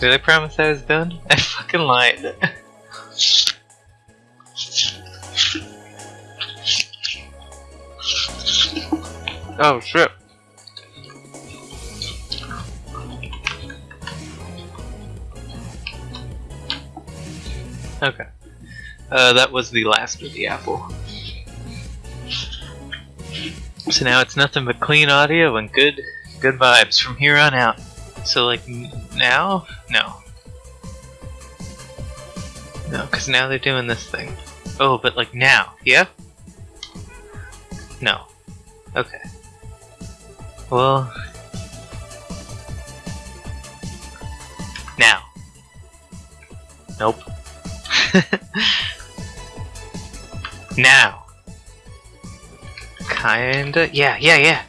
Did I promise I was done? I fucking lied. Oh shit. Okay. Uh, that was the last of the apple. So now it's nothing but clean audio and good good vibes from here on out. So like now? No. No, because now they're doing this thing. Oh, but like now, yeah? No. Okay. Well... Now. Nope. now. Kinda. Yeah, yeah, yeah.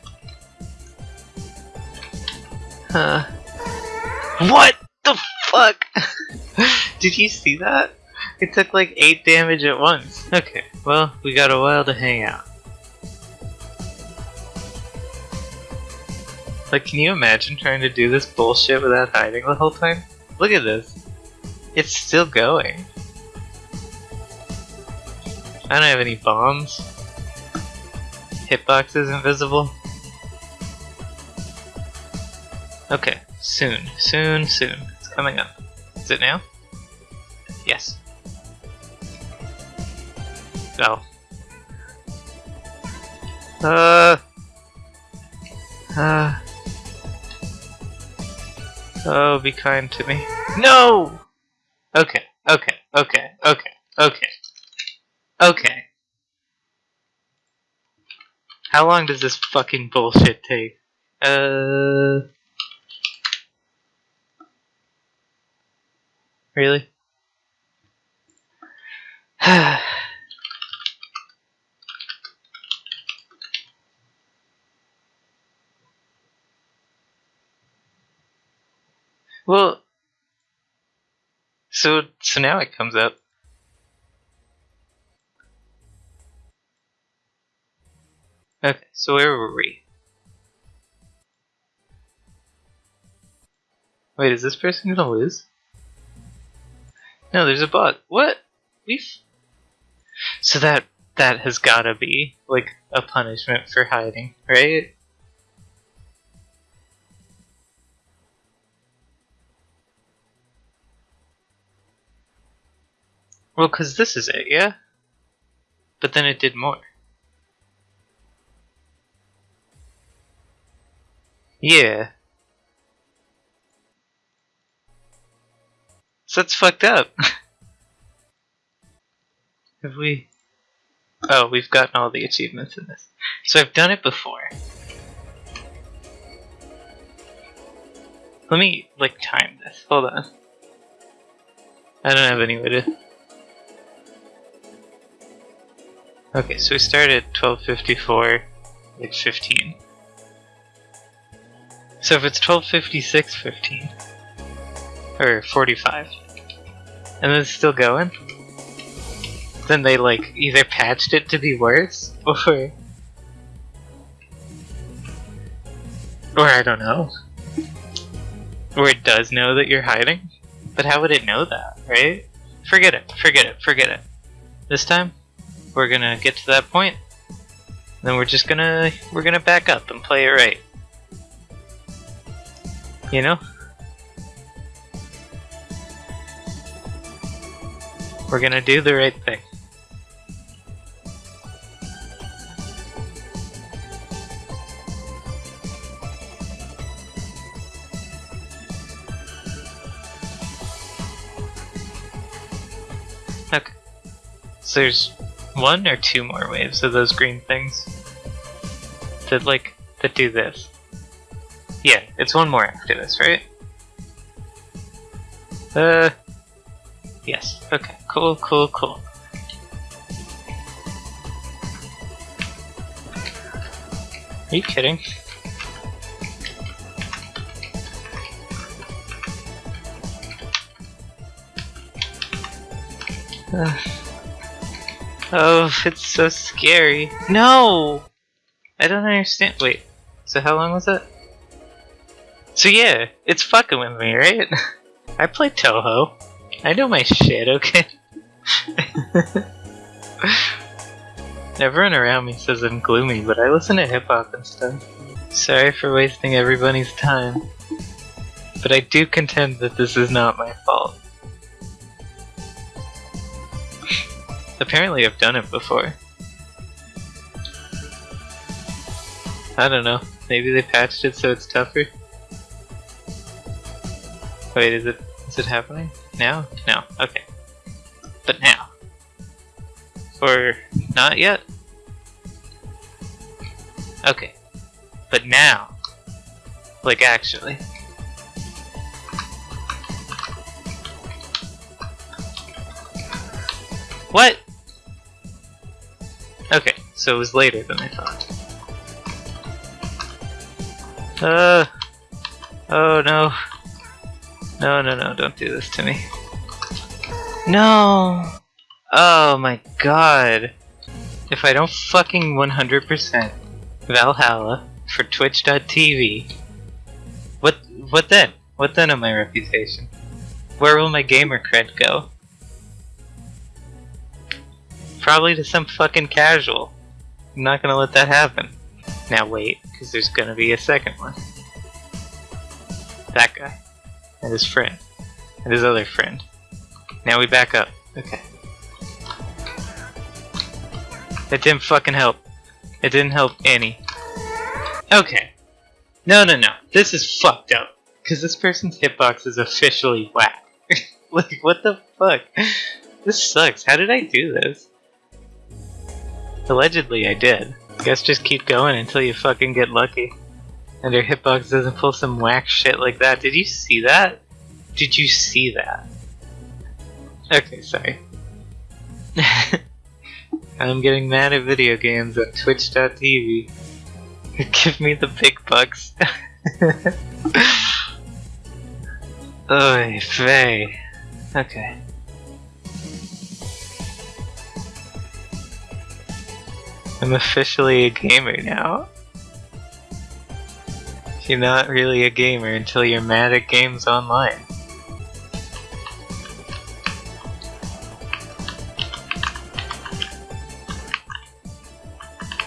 Huh. What the fuck? Did you see that? It took like 8 damage at once. Okay, well, we got a while to hang out. Like, can you imagine trying to do this bullshit without hiding the whole time? Look at this. It's still going. I don't have any bombs. Hitbox is invisible. Okay, soon, soon, soon. It's coming up. Is it now? Yes. Oh. Uh. Uh. Oh, be kind to me. No! Okay, okay, okay, okay, okay. Okay. How long does this fucking bullshit take? Uh... Really? well, so so now it comes up. Okay, so where were we? Wait, is this person gonna lose? No, there's a bug. What? We've... So that that has gotta be, like, a punishment for hiding, right? Well, because this is it, yeah? But then it did more. Yeah. So that's fucked up. Have we... Oh, we've gotten all the achievements in this. So I've done it before. Let me, like, time this. Hold on. I don't have any way to... Okay, so we started at 1254, like 15. So if it's 1256, 15. Or 45. And it's still going? Then they like either patched it to be worse or or I don't know. Or it does know that you're hiding? But how would it know that, right? Forget it, forget it, forget it. This time, we're gonna get to that point, then we're just gonna we're gonna back up and play it right. You know? We're gonna do the right thing. Okay. So there's one or two more waves of those green things that like that do this. Yeah, it's one more after this, right? Uh, yes. Okay. Cool. Cool. Cool. Are you kidding? Uh, oh, it's so scary. No! I don't understand. Wait, so how long was that? So yeah, it's fucking with me, right? I play Touhou. I know my shit, okay? Everyone around me says I'm gloomy, but I listen to hip hop and stuff. Sorry for wasting everybody's time. But I do contend that this is not my fault. Apparently I've done it before. I don't know. Maybe they patched it so it's tougher? Wait, is it is it happening? Now? No. Okay. But now. Or not yet? Okay. But now. Like actually. What? Okay, so it was later than I thought. Uh. Oh no. No, no, no, don't do this to me. No! Oh my god. If I don't fucking 100% Valhalla for Twitch.tv, what, what then? What then of my reputation? Where will my gamer cred go? Probably to some fucking casual. I'm not gonna let that happen. Now wait, because there's gonna be a second one. That guy. And his friend. And his other friend. Now we back up. Okay. It didn't fucking help. It didn't help any. Okay. No, no, no. This is fucked up. Because this person's hitbox is officially whack. like, what the fuck? This sucks. How did I do this? Allegedly, I did. Guess just keep going until you fucking get lucky. And your hitbox doesn't pull some whack shit like that. Did you see that? Did you see that? Okay, sorry. I'm getting mad at video games on Twitch.tv. Give me the big bucks. Oy vey. Okay. I'm officially a gamer now. You're not really a gamer until you're mad at games online.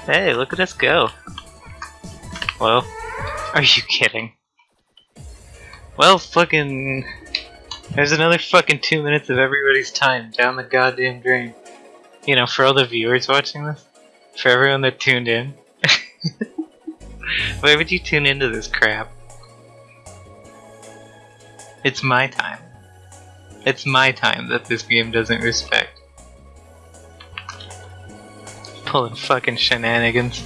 Hey, look at us go. Well, are you kidding? Well, fucking... There's another fucking two minutes of everybody's time down the goddamn drain. You know, for all the viewers watching this. For everyone that tuned in. Why would you tune into this crap? It's my time. It's my time that this game doesn't respect. Pulling fucking shenanigans.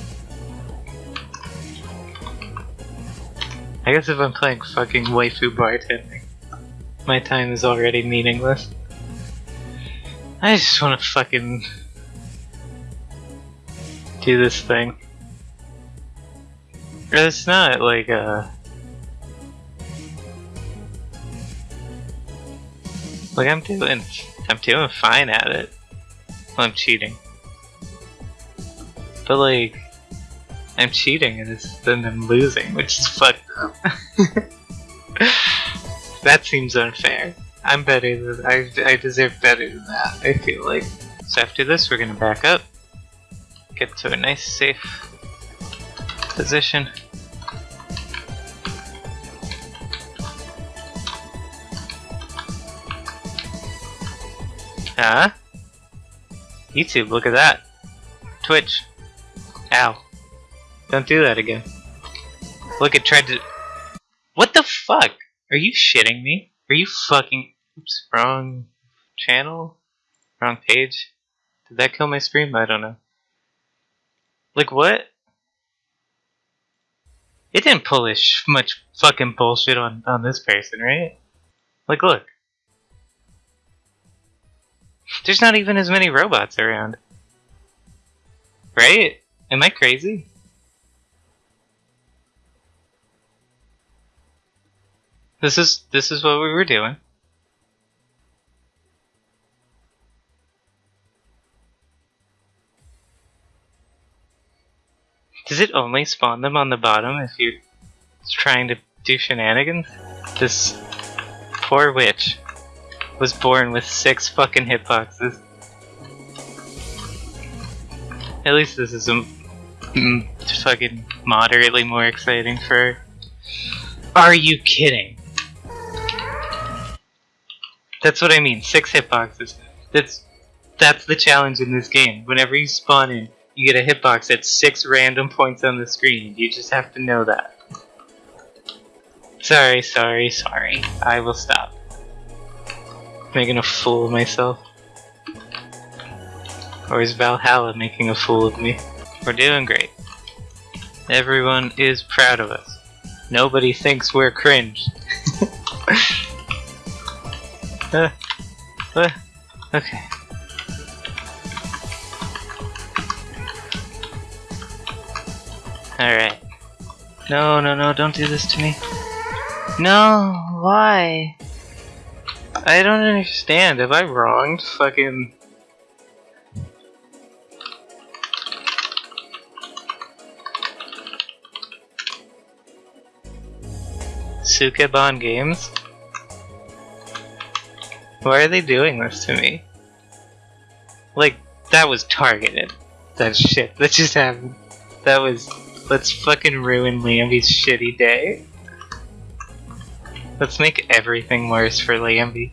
I guess if I'm playing fucking waifu bartending, my time is already meaningless. I just wanna fucking do this thing. It's not like uh Like I'm doing, I'm doing fine at it. I'm cheating, but like, I'm cheating and it's, then I'm losing, which is fucked up. that seems unfair. I'm better than I. I deserve better than that. I feel like. So after this, we're gonna back up, get to a nice safe position. Huh? YouTube, look at that. Twitch. Ow. Don't do that again. Look, it tried to. What the fuck? Are you shitting me? Are you fucking. Oops, wrong channel? Wrong page? Did that kill my stream? I don't know. Like, what? It didn't pull this much fucking bullshit on, on this person, right? Like, look. There's not even as many robots around. Right? Am I crazy? This is this is what we were doing. Does it only spawn them on the bottom if you're trying to do shenanigans? This poor witch was born with six fucking hitboxes. At least this is a fucking moderately more exciting for. Are you kidding? That's what I mean. Six hitboxes. That's that's the challenge in this game. Whenever you spawn in, you get a hitbox at six random points on the screen. You just have to know that. Sorry, sorry, sorry. I will stop. Making a fool of myself. Or is Valhalla making a fool of me? We're doing great. Everyone is proud of us. Nobody thinks we're cringe. uh, uh, okay. Alright. No, no, no, don't do this to me. No, why? I don't understand. Have I wronged fucking... Sukeban Games? Why are they doing this to me? Like, that was targeted. That shit that just happened. That was Let's fucking ruin Lambie's shitty day. Let's make everything worse for Lambie.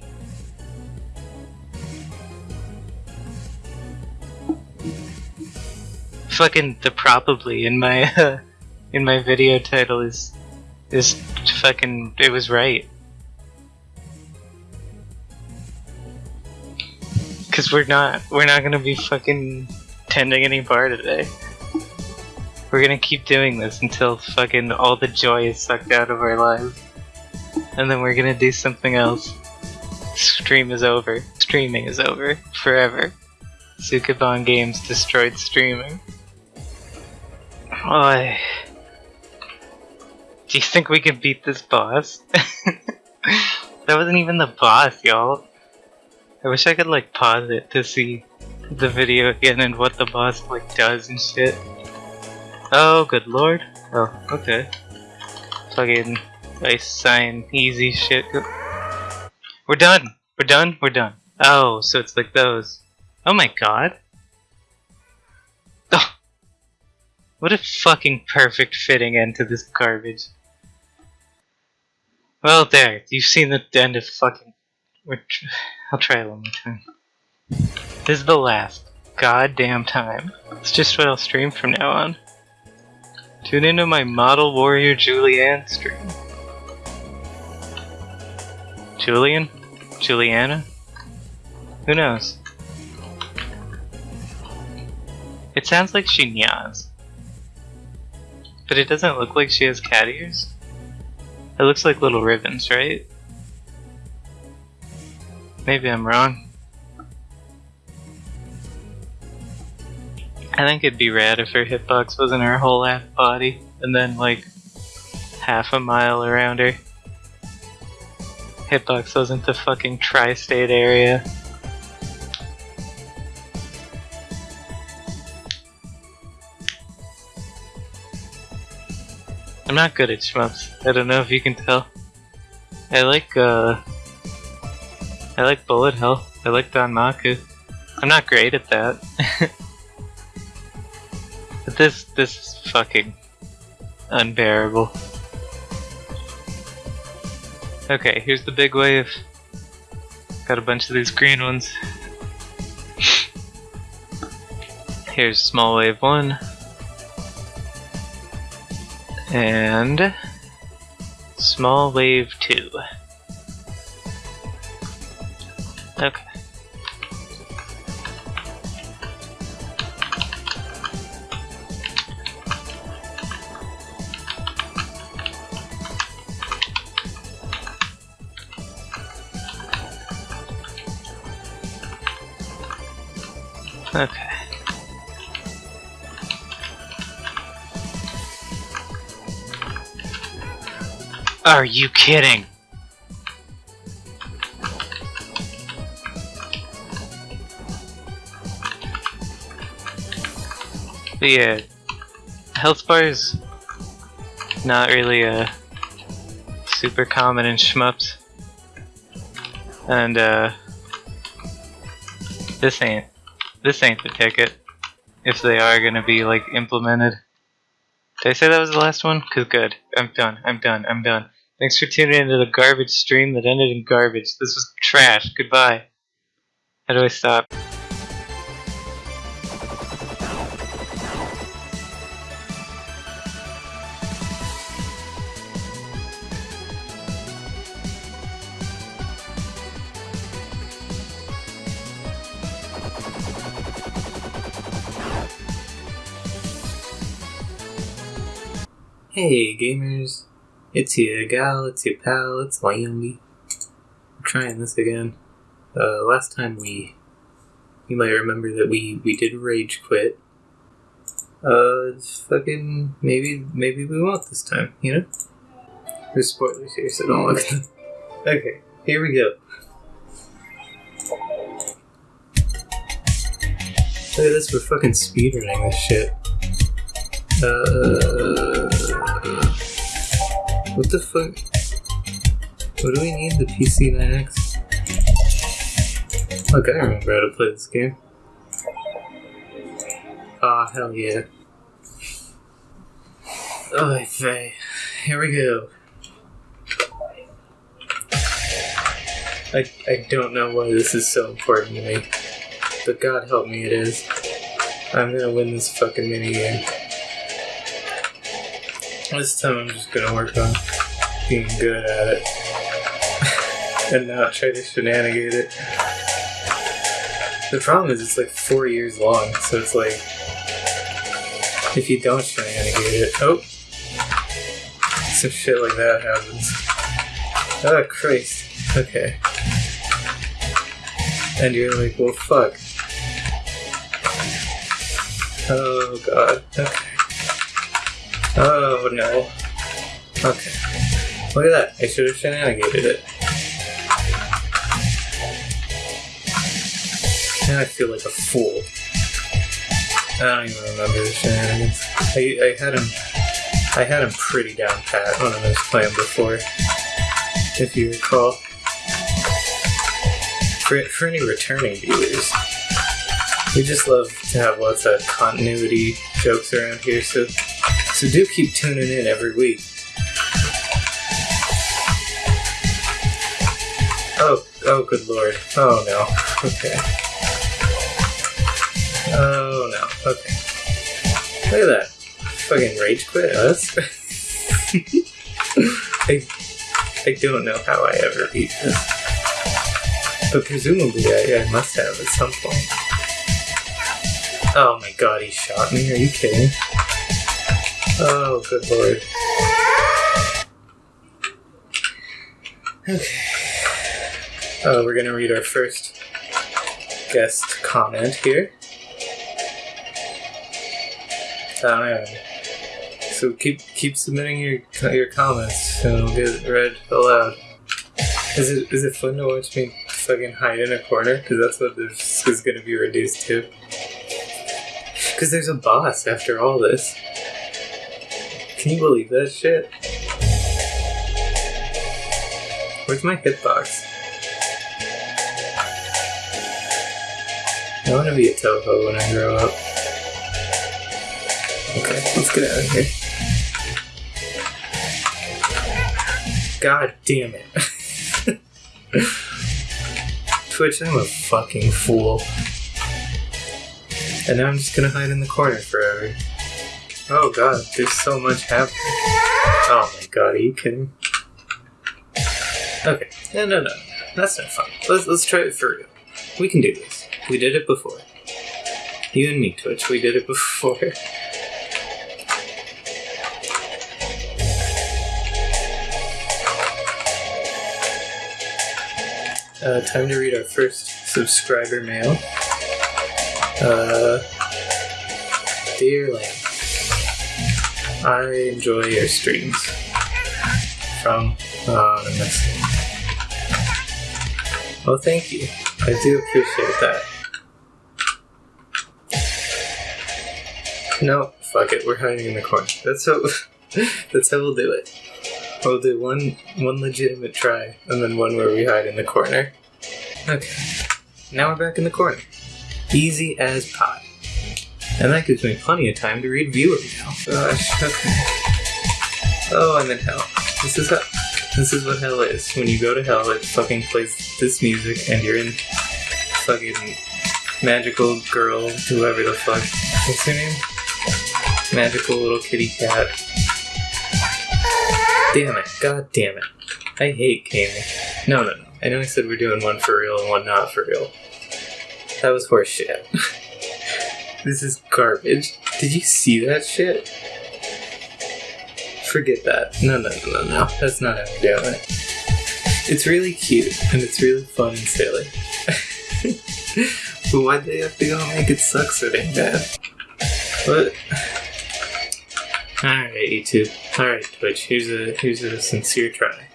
Fucking the probably in my uh, in my video title is is fucking it was right. Cause we're not we're not gonna be fucking tending any bar today. We're gonna keep doing this until fucking all the joy is sucked out of our lives. And then we're gonna do something else. Stream is over. Streaming is over. Forever. Sukeban Games destroyed streaming. Oi. Do you think we can beat this boss? that wasn't even the boss, y'all. I wish I could like pause it to see the video again and what the boss like does and shit. Oh, good lord. Oh, okay. Fucking nice sign, easy shit. We're done. We're done. We're done. Oh, so it's like those. Oh my god. Oh. What a fucking perfect fitting end to this garbage. Well, there. You've seen the end of fucking. I'll try it one more time. This is the last goddamn time. It's just what I'll stream from now on. Tune into my Model Warrior Julianne stream. Julian? Juliana? Who knows? It sounds like she nyas. But it doesn't look like she has cat ears. It looks like little ribbons, right? Maybe I'm wrong. I think it'd be rad if her hitbox wasn't her whole ass body, and then like half a mile around her. Hitbox wasn't the fucking tri-state area. I'm not good at shmups. I don't know if you can tell. I like uh I like bullet hell. I like Danmaku. I'm not great at that. This this is fucking unbearable. Okay, here's the big wave. Got a bunch of these green ones. Here's small wave one. And small wave two. Okay. Okay. Are you kidding? But yeah, health bars not really uh, super common in shmups, and uh, this ain't this ain't the ticket. If they are gonna be like implemented. Did I say that was the last one? Cause good. I'm done. I'm done. I'm done. Thanks for tuning into the garbage stream that ended in garbage. This was trash. Goodbye. How do I stop? Hey gamers, it's your gal, it's your pal, it's Wyoming. I'm trying this again. Uh, last time we, you might remember that we we did rage quit. Uh, fucking maybe maybe we won't this time, you know. There's spoilers here, so don't look. okay, here we go. Look at this, we're fucking speedrunning this shit. Uh, what the fuck? What do we need the PC 9X? Look, I remember how to play this game. Ah, hell yeah. Oh, Faye. Here we go. I, I don't know why this is so important to me, but God help me it is. I'm gonna win this fucking minigame. This time I'm just gonna work on being good at it and not try to shenanigate it. The problem is it's like four years long, so it's like if you don't shenanigate it, oh, some shit like that happens. Oh Christ. Okay. And you're like, well, fuck. Oh god. Okay. Oh no. Okay. Look at that. I should have shenanigated it. Now I feel like a fool. I don't even remember the shenanigans. I, I had him I had him pretty down pat when I was playing before. If you recall. For, for any returning viewers. We just love to have lots of continuity jokes around here, so so do keep tuning in every week. Oh, oh, good lord. Oh no. Okay. Oh no. Okay. Look at that. Fucking rage quit oh, us. I, I don't know how I ever beat this. But presumably I, I must have at some point. Oh my god, he shot me. Are you kidding? Oh, good lord. Okay. Oh, we're gonna read our first guest comment here. Man. So keep keep submitting your your comments, and we'll get it read aloud. Is it is it fun to watch me fucking hide in a corner? Because that's what this is going to be reduced to. Because there's a boss after all this. Can you believe that shit? Where's my hitbox? I want to be a Touhou when I grow up. Okay, let's get out of here. God damn it. Twitch, I'm a fucking fool. And now I'm just gonna hide in the corner forever. Oh god, there's so much happening. Oh my god, are you kidding? Okay, no, no, no, that's not fun. Let's, let's try it for real. We can do this. We did it before. You and me, Twitch, we did it before. Uh, time to read our first subscriber mail. Uh, dear I enjoy your streams. From uh, message. Well, thank you. I do appreciate that. No, fuck it. We're hiding in the corner. That's how. that's how we'll do it. We'll do one one legitimate try, and then one where we hide in the corner. Okay. Now we're back in the corner. Easy as pie. And that gives me plenty of time to read viewer mail. Gosh, okay. Oh, I'm in hell. This is how, this is what hell is. When you go to hell, it fucking plays this music, and you're in fucking magical girl, whoever the fuck. What's her name? Magical little kitty cat. Damn it. God damn it. I hate gaming. No, no, no. I know I said we're doing one for real and one not for real. That was horse shit. this is garbage. Did you see that shit? Forget that. No, no, no, no, no. That's not how we're doing it. It's really cute and it's really fun and silly. but why'd they have to go make it suck so dang bad? What? Alright, YouTube. Alright, Twitch. Here's a here's a sincere try.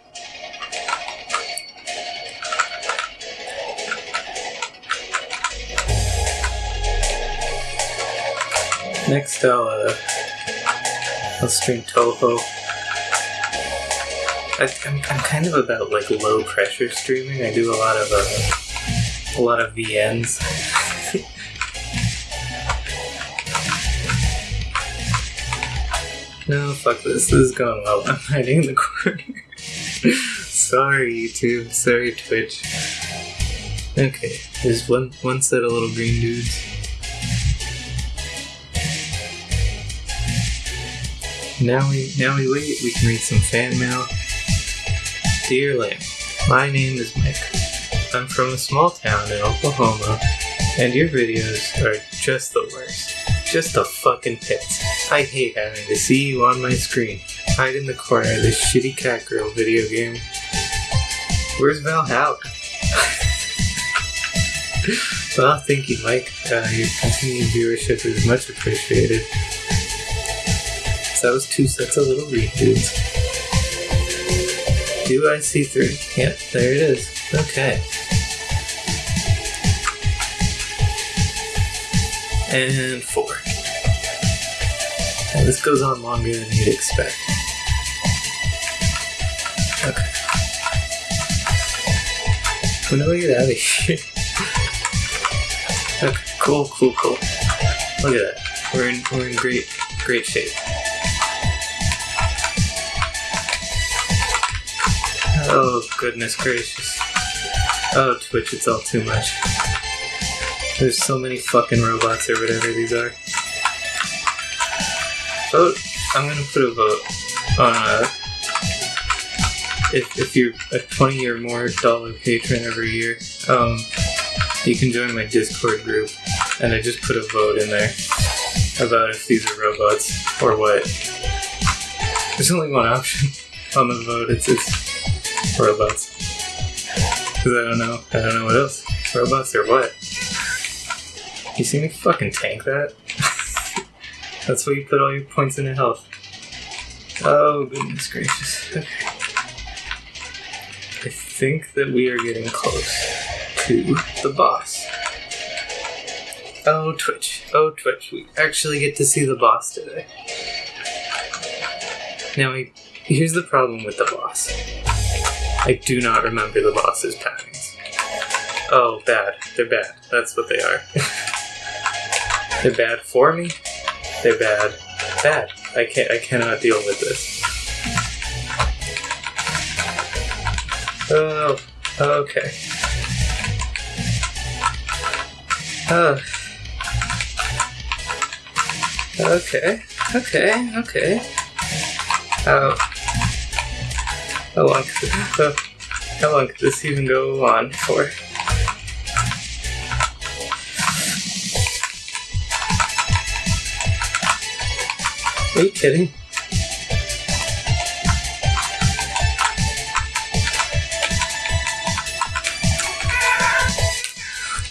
Next, I'll uh, I'll stream Touhou. I, I'm, I'm kind of about like low pressure streaming. I do a lot of uh, a lot of VNs. no, fuck this. This is going well. I'm hiding in the corner. Sorry, YouTube. Sorry, Twitch. Okay, there's one one set of little green dudes. Now we now we wait. We can read some fan mail. Dear Lamb, my name is Mike. I'm from a small town in Oklahoma, and your videos are just the worst. Just the fucking pits. I hate having to see you on my screen. Hide in the corner of this shitty cat girl video game. Where's Valhalla? well, thank you, Mike. Uh, your continued viewership is much appreciated. So that was two sets of little green dudes. Do I see three? Yep, there it is. Okay. And four. And this goes on longer than you'd expect. Okay. Oh, when do we get out of here? okay, cool, cool, cool. Look at that. We're in we're in great great shape. Oh goodness gracious. Oh Twitch, it's all too much. There's so many fucking robots or whatever these are. Vote. I'm gonna put a vote on uh if if you're a twenty or more dollar patron every year, um, you can join my Discord group, and I just put a vote in there about if these are robots or what. There's only one option on the vote. It's it's robots. Because I don't know. I don't know what else. Robots or what? You see me fucking tank that? That's where you put all your points into health. Oh, goodness gracious. I think that we are getting close to the boss. Oh, Twitch. Oh, Twitch. We actually get to see the boss today. Now, here's the problem with the boss. I do not remember the boss's patterns. Oh, bad. They're bad. That's what they are. They're bad for me. They're bad. Bad. I can't. I cannot deal with this. Oh. Okay. Oh. Okay. Okay. Okay. How? How long? Could, uh, how long could this even go on for? Are you kidding?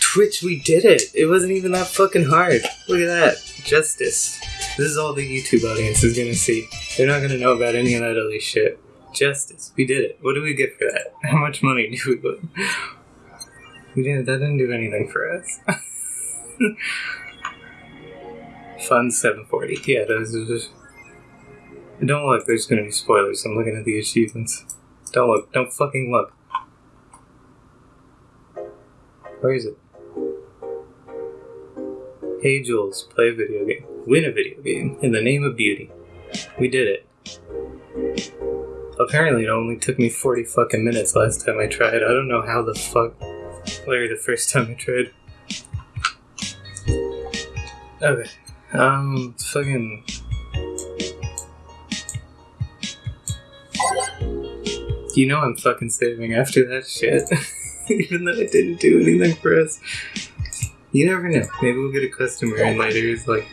Twitch, we did it! It wasn't even that fucking hard. Look at that. Justice. This is all the YouTube audience is gonna see. They're not gonna know about any of that other shit. Justice. We did it. What do we get for that? How much money do we put? We didn't. That didn't do anything for us. Fun 740. Yeah, those just. Don't look. There's gonna be spoilers. I'm looking at the achievements. Don't look. Don't fucking look. Where is it? Hey Jules, play a video game. Win a video game in the name of beauty. We did it. Apparently, it only took me 40 fucking minutes last time I tried. I don't know how the fuck. Larry, the first time I tried. Okay. Um, fucking. You know I'm fucking saving after that shit. Even though it didn't do anything for us. You never know. Maybe we'll get a customer in later who's like,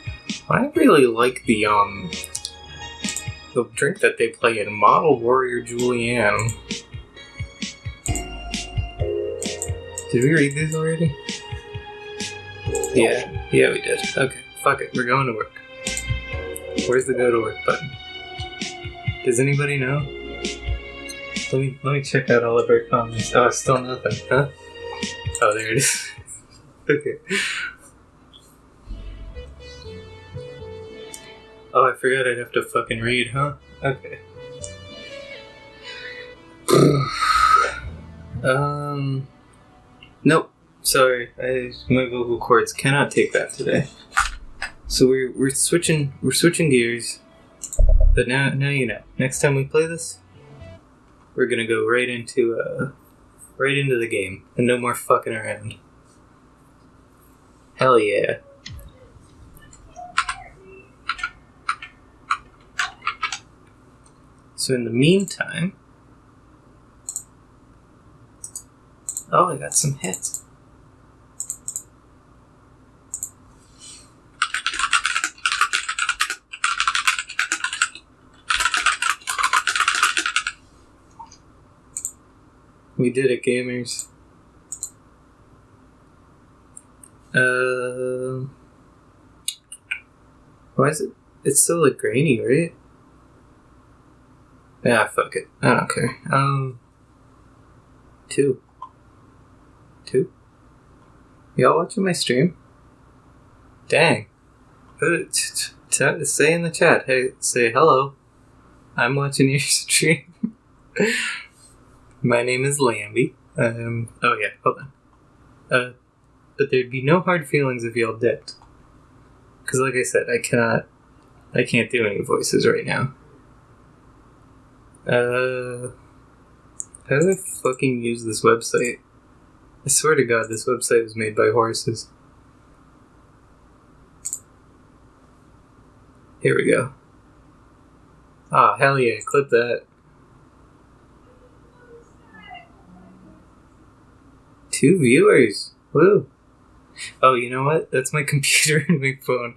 I really like the, um, the drink that they play in Model Warrior Julianne. Did we read these already? Yeah, yeah, we did. Okay, fuck it, we're going to work. Where's the go to work button? Does anybody know? Let me let me check out all of our comments. Oh, still nothing, huh? Oh, there it is. okay. Oh, I forgot I'd have to fucking read, huh? Okay. um. Nope. Sorry, I my vocal cords cannot take that today. So we're we're switching we're switching gears. But now now you know. Next time we play this, we're gonna go right into uh right into the game and no more fucking around. Hell yeah. So in the meantime, oh, I got some hits. We did it, gamers. Uh, why is it? It's still like grainy, right? Yeah, fuck it. I don't care. Um, two. Two? Y'all watching my stream? Dang. Put it, t- t- t- say in the chat. Hey, say hello. I'm watching your stream. my name is Lambie. Um, oh yeah, hold on. Uh, but there'd be no hard feelings if y'all dipped. Because, like I said, I cannot. I can't do any voices right now. Uh, how do I fucking use this website? I swear to God, this website was made by horses. Here we go. Ah, hell yeah, clip that. Two viewers. Woo. Oh, you know what? That's my computer and my phone.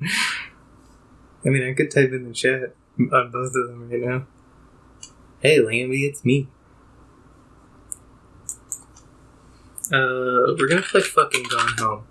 I mean, I could type in the chat on both of them right now. Hey, Lambie, it's me. Uh, we're gonna play fucking Gone Home.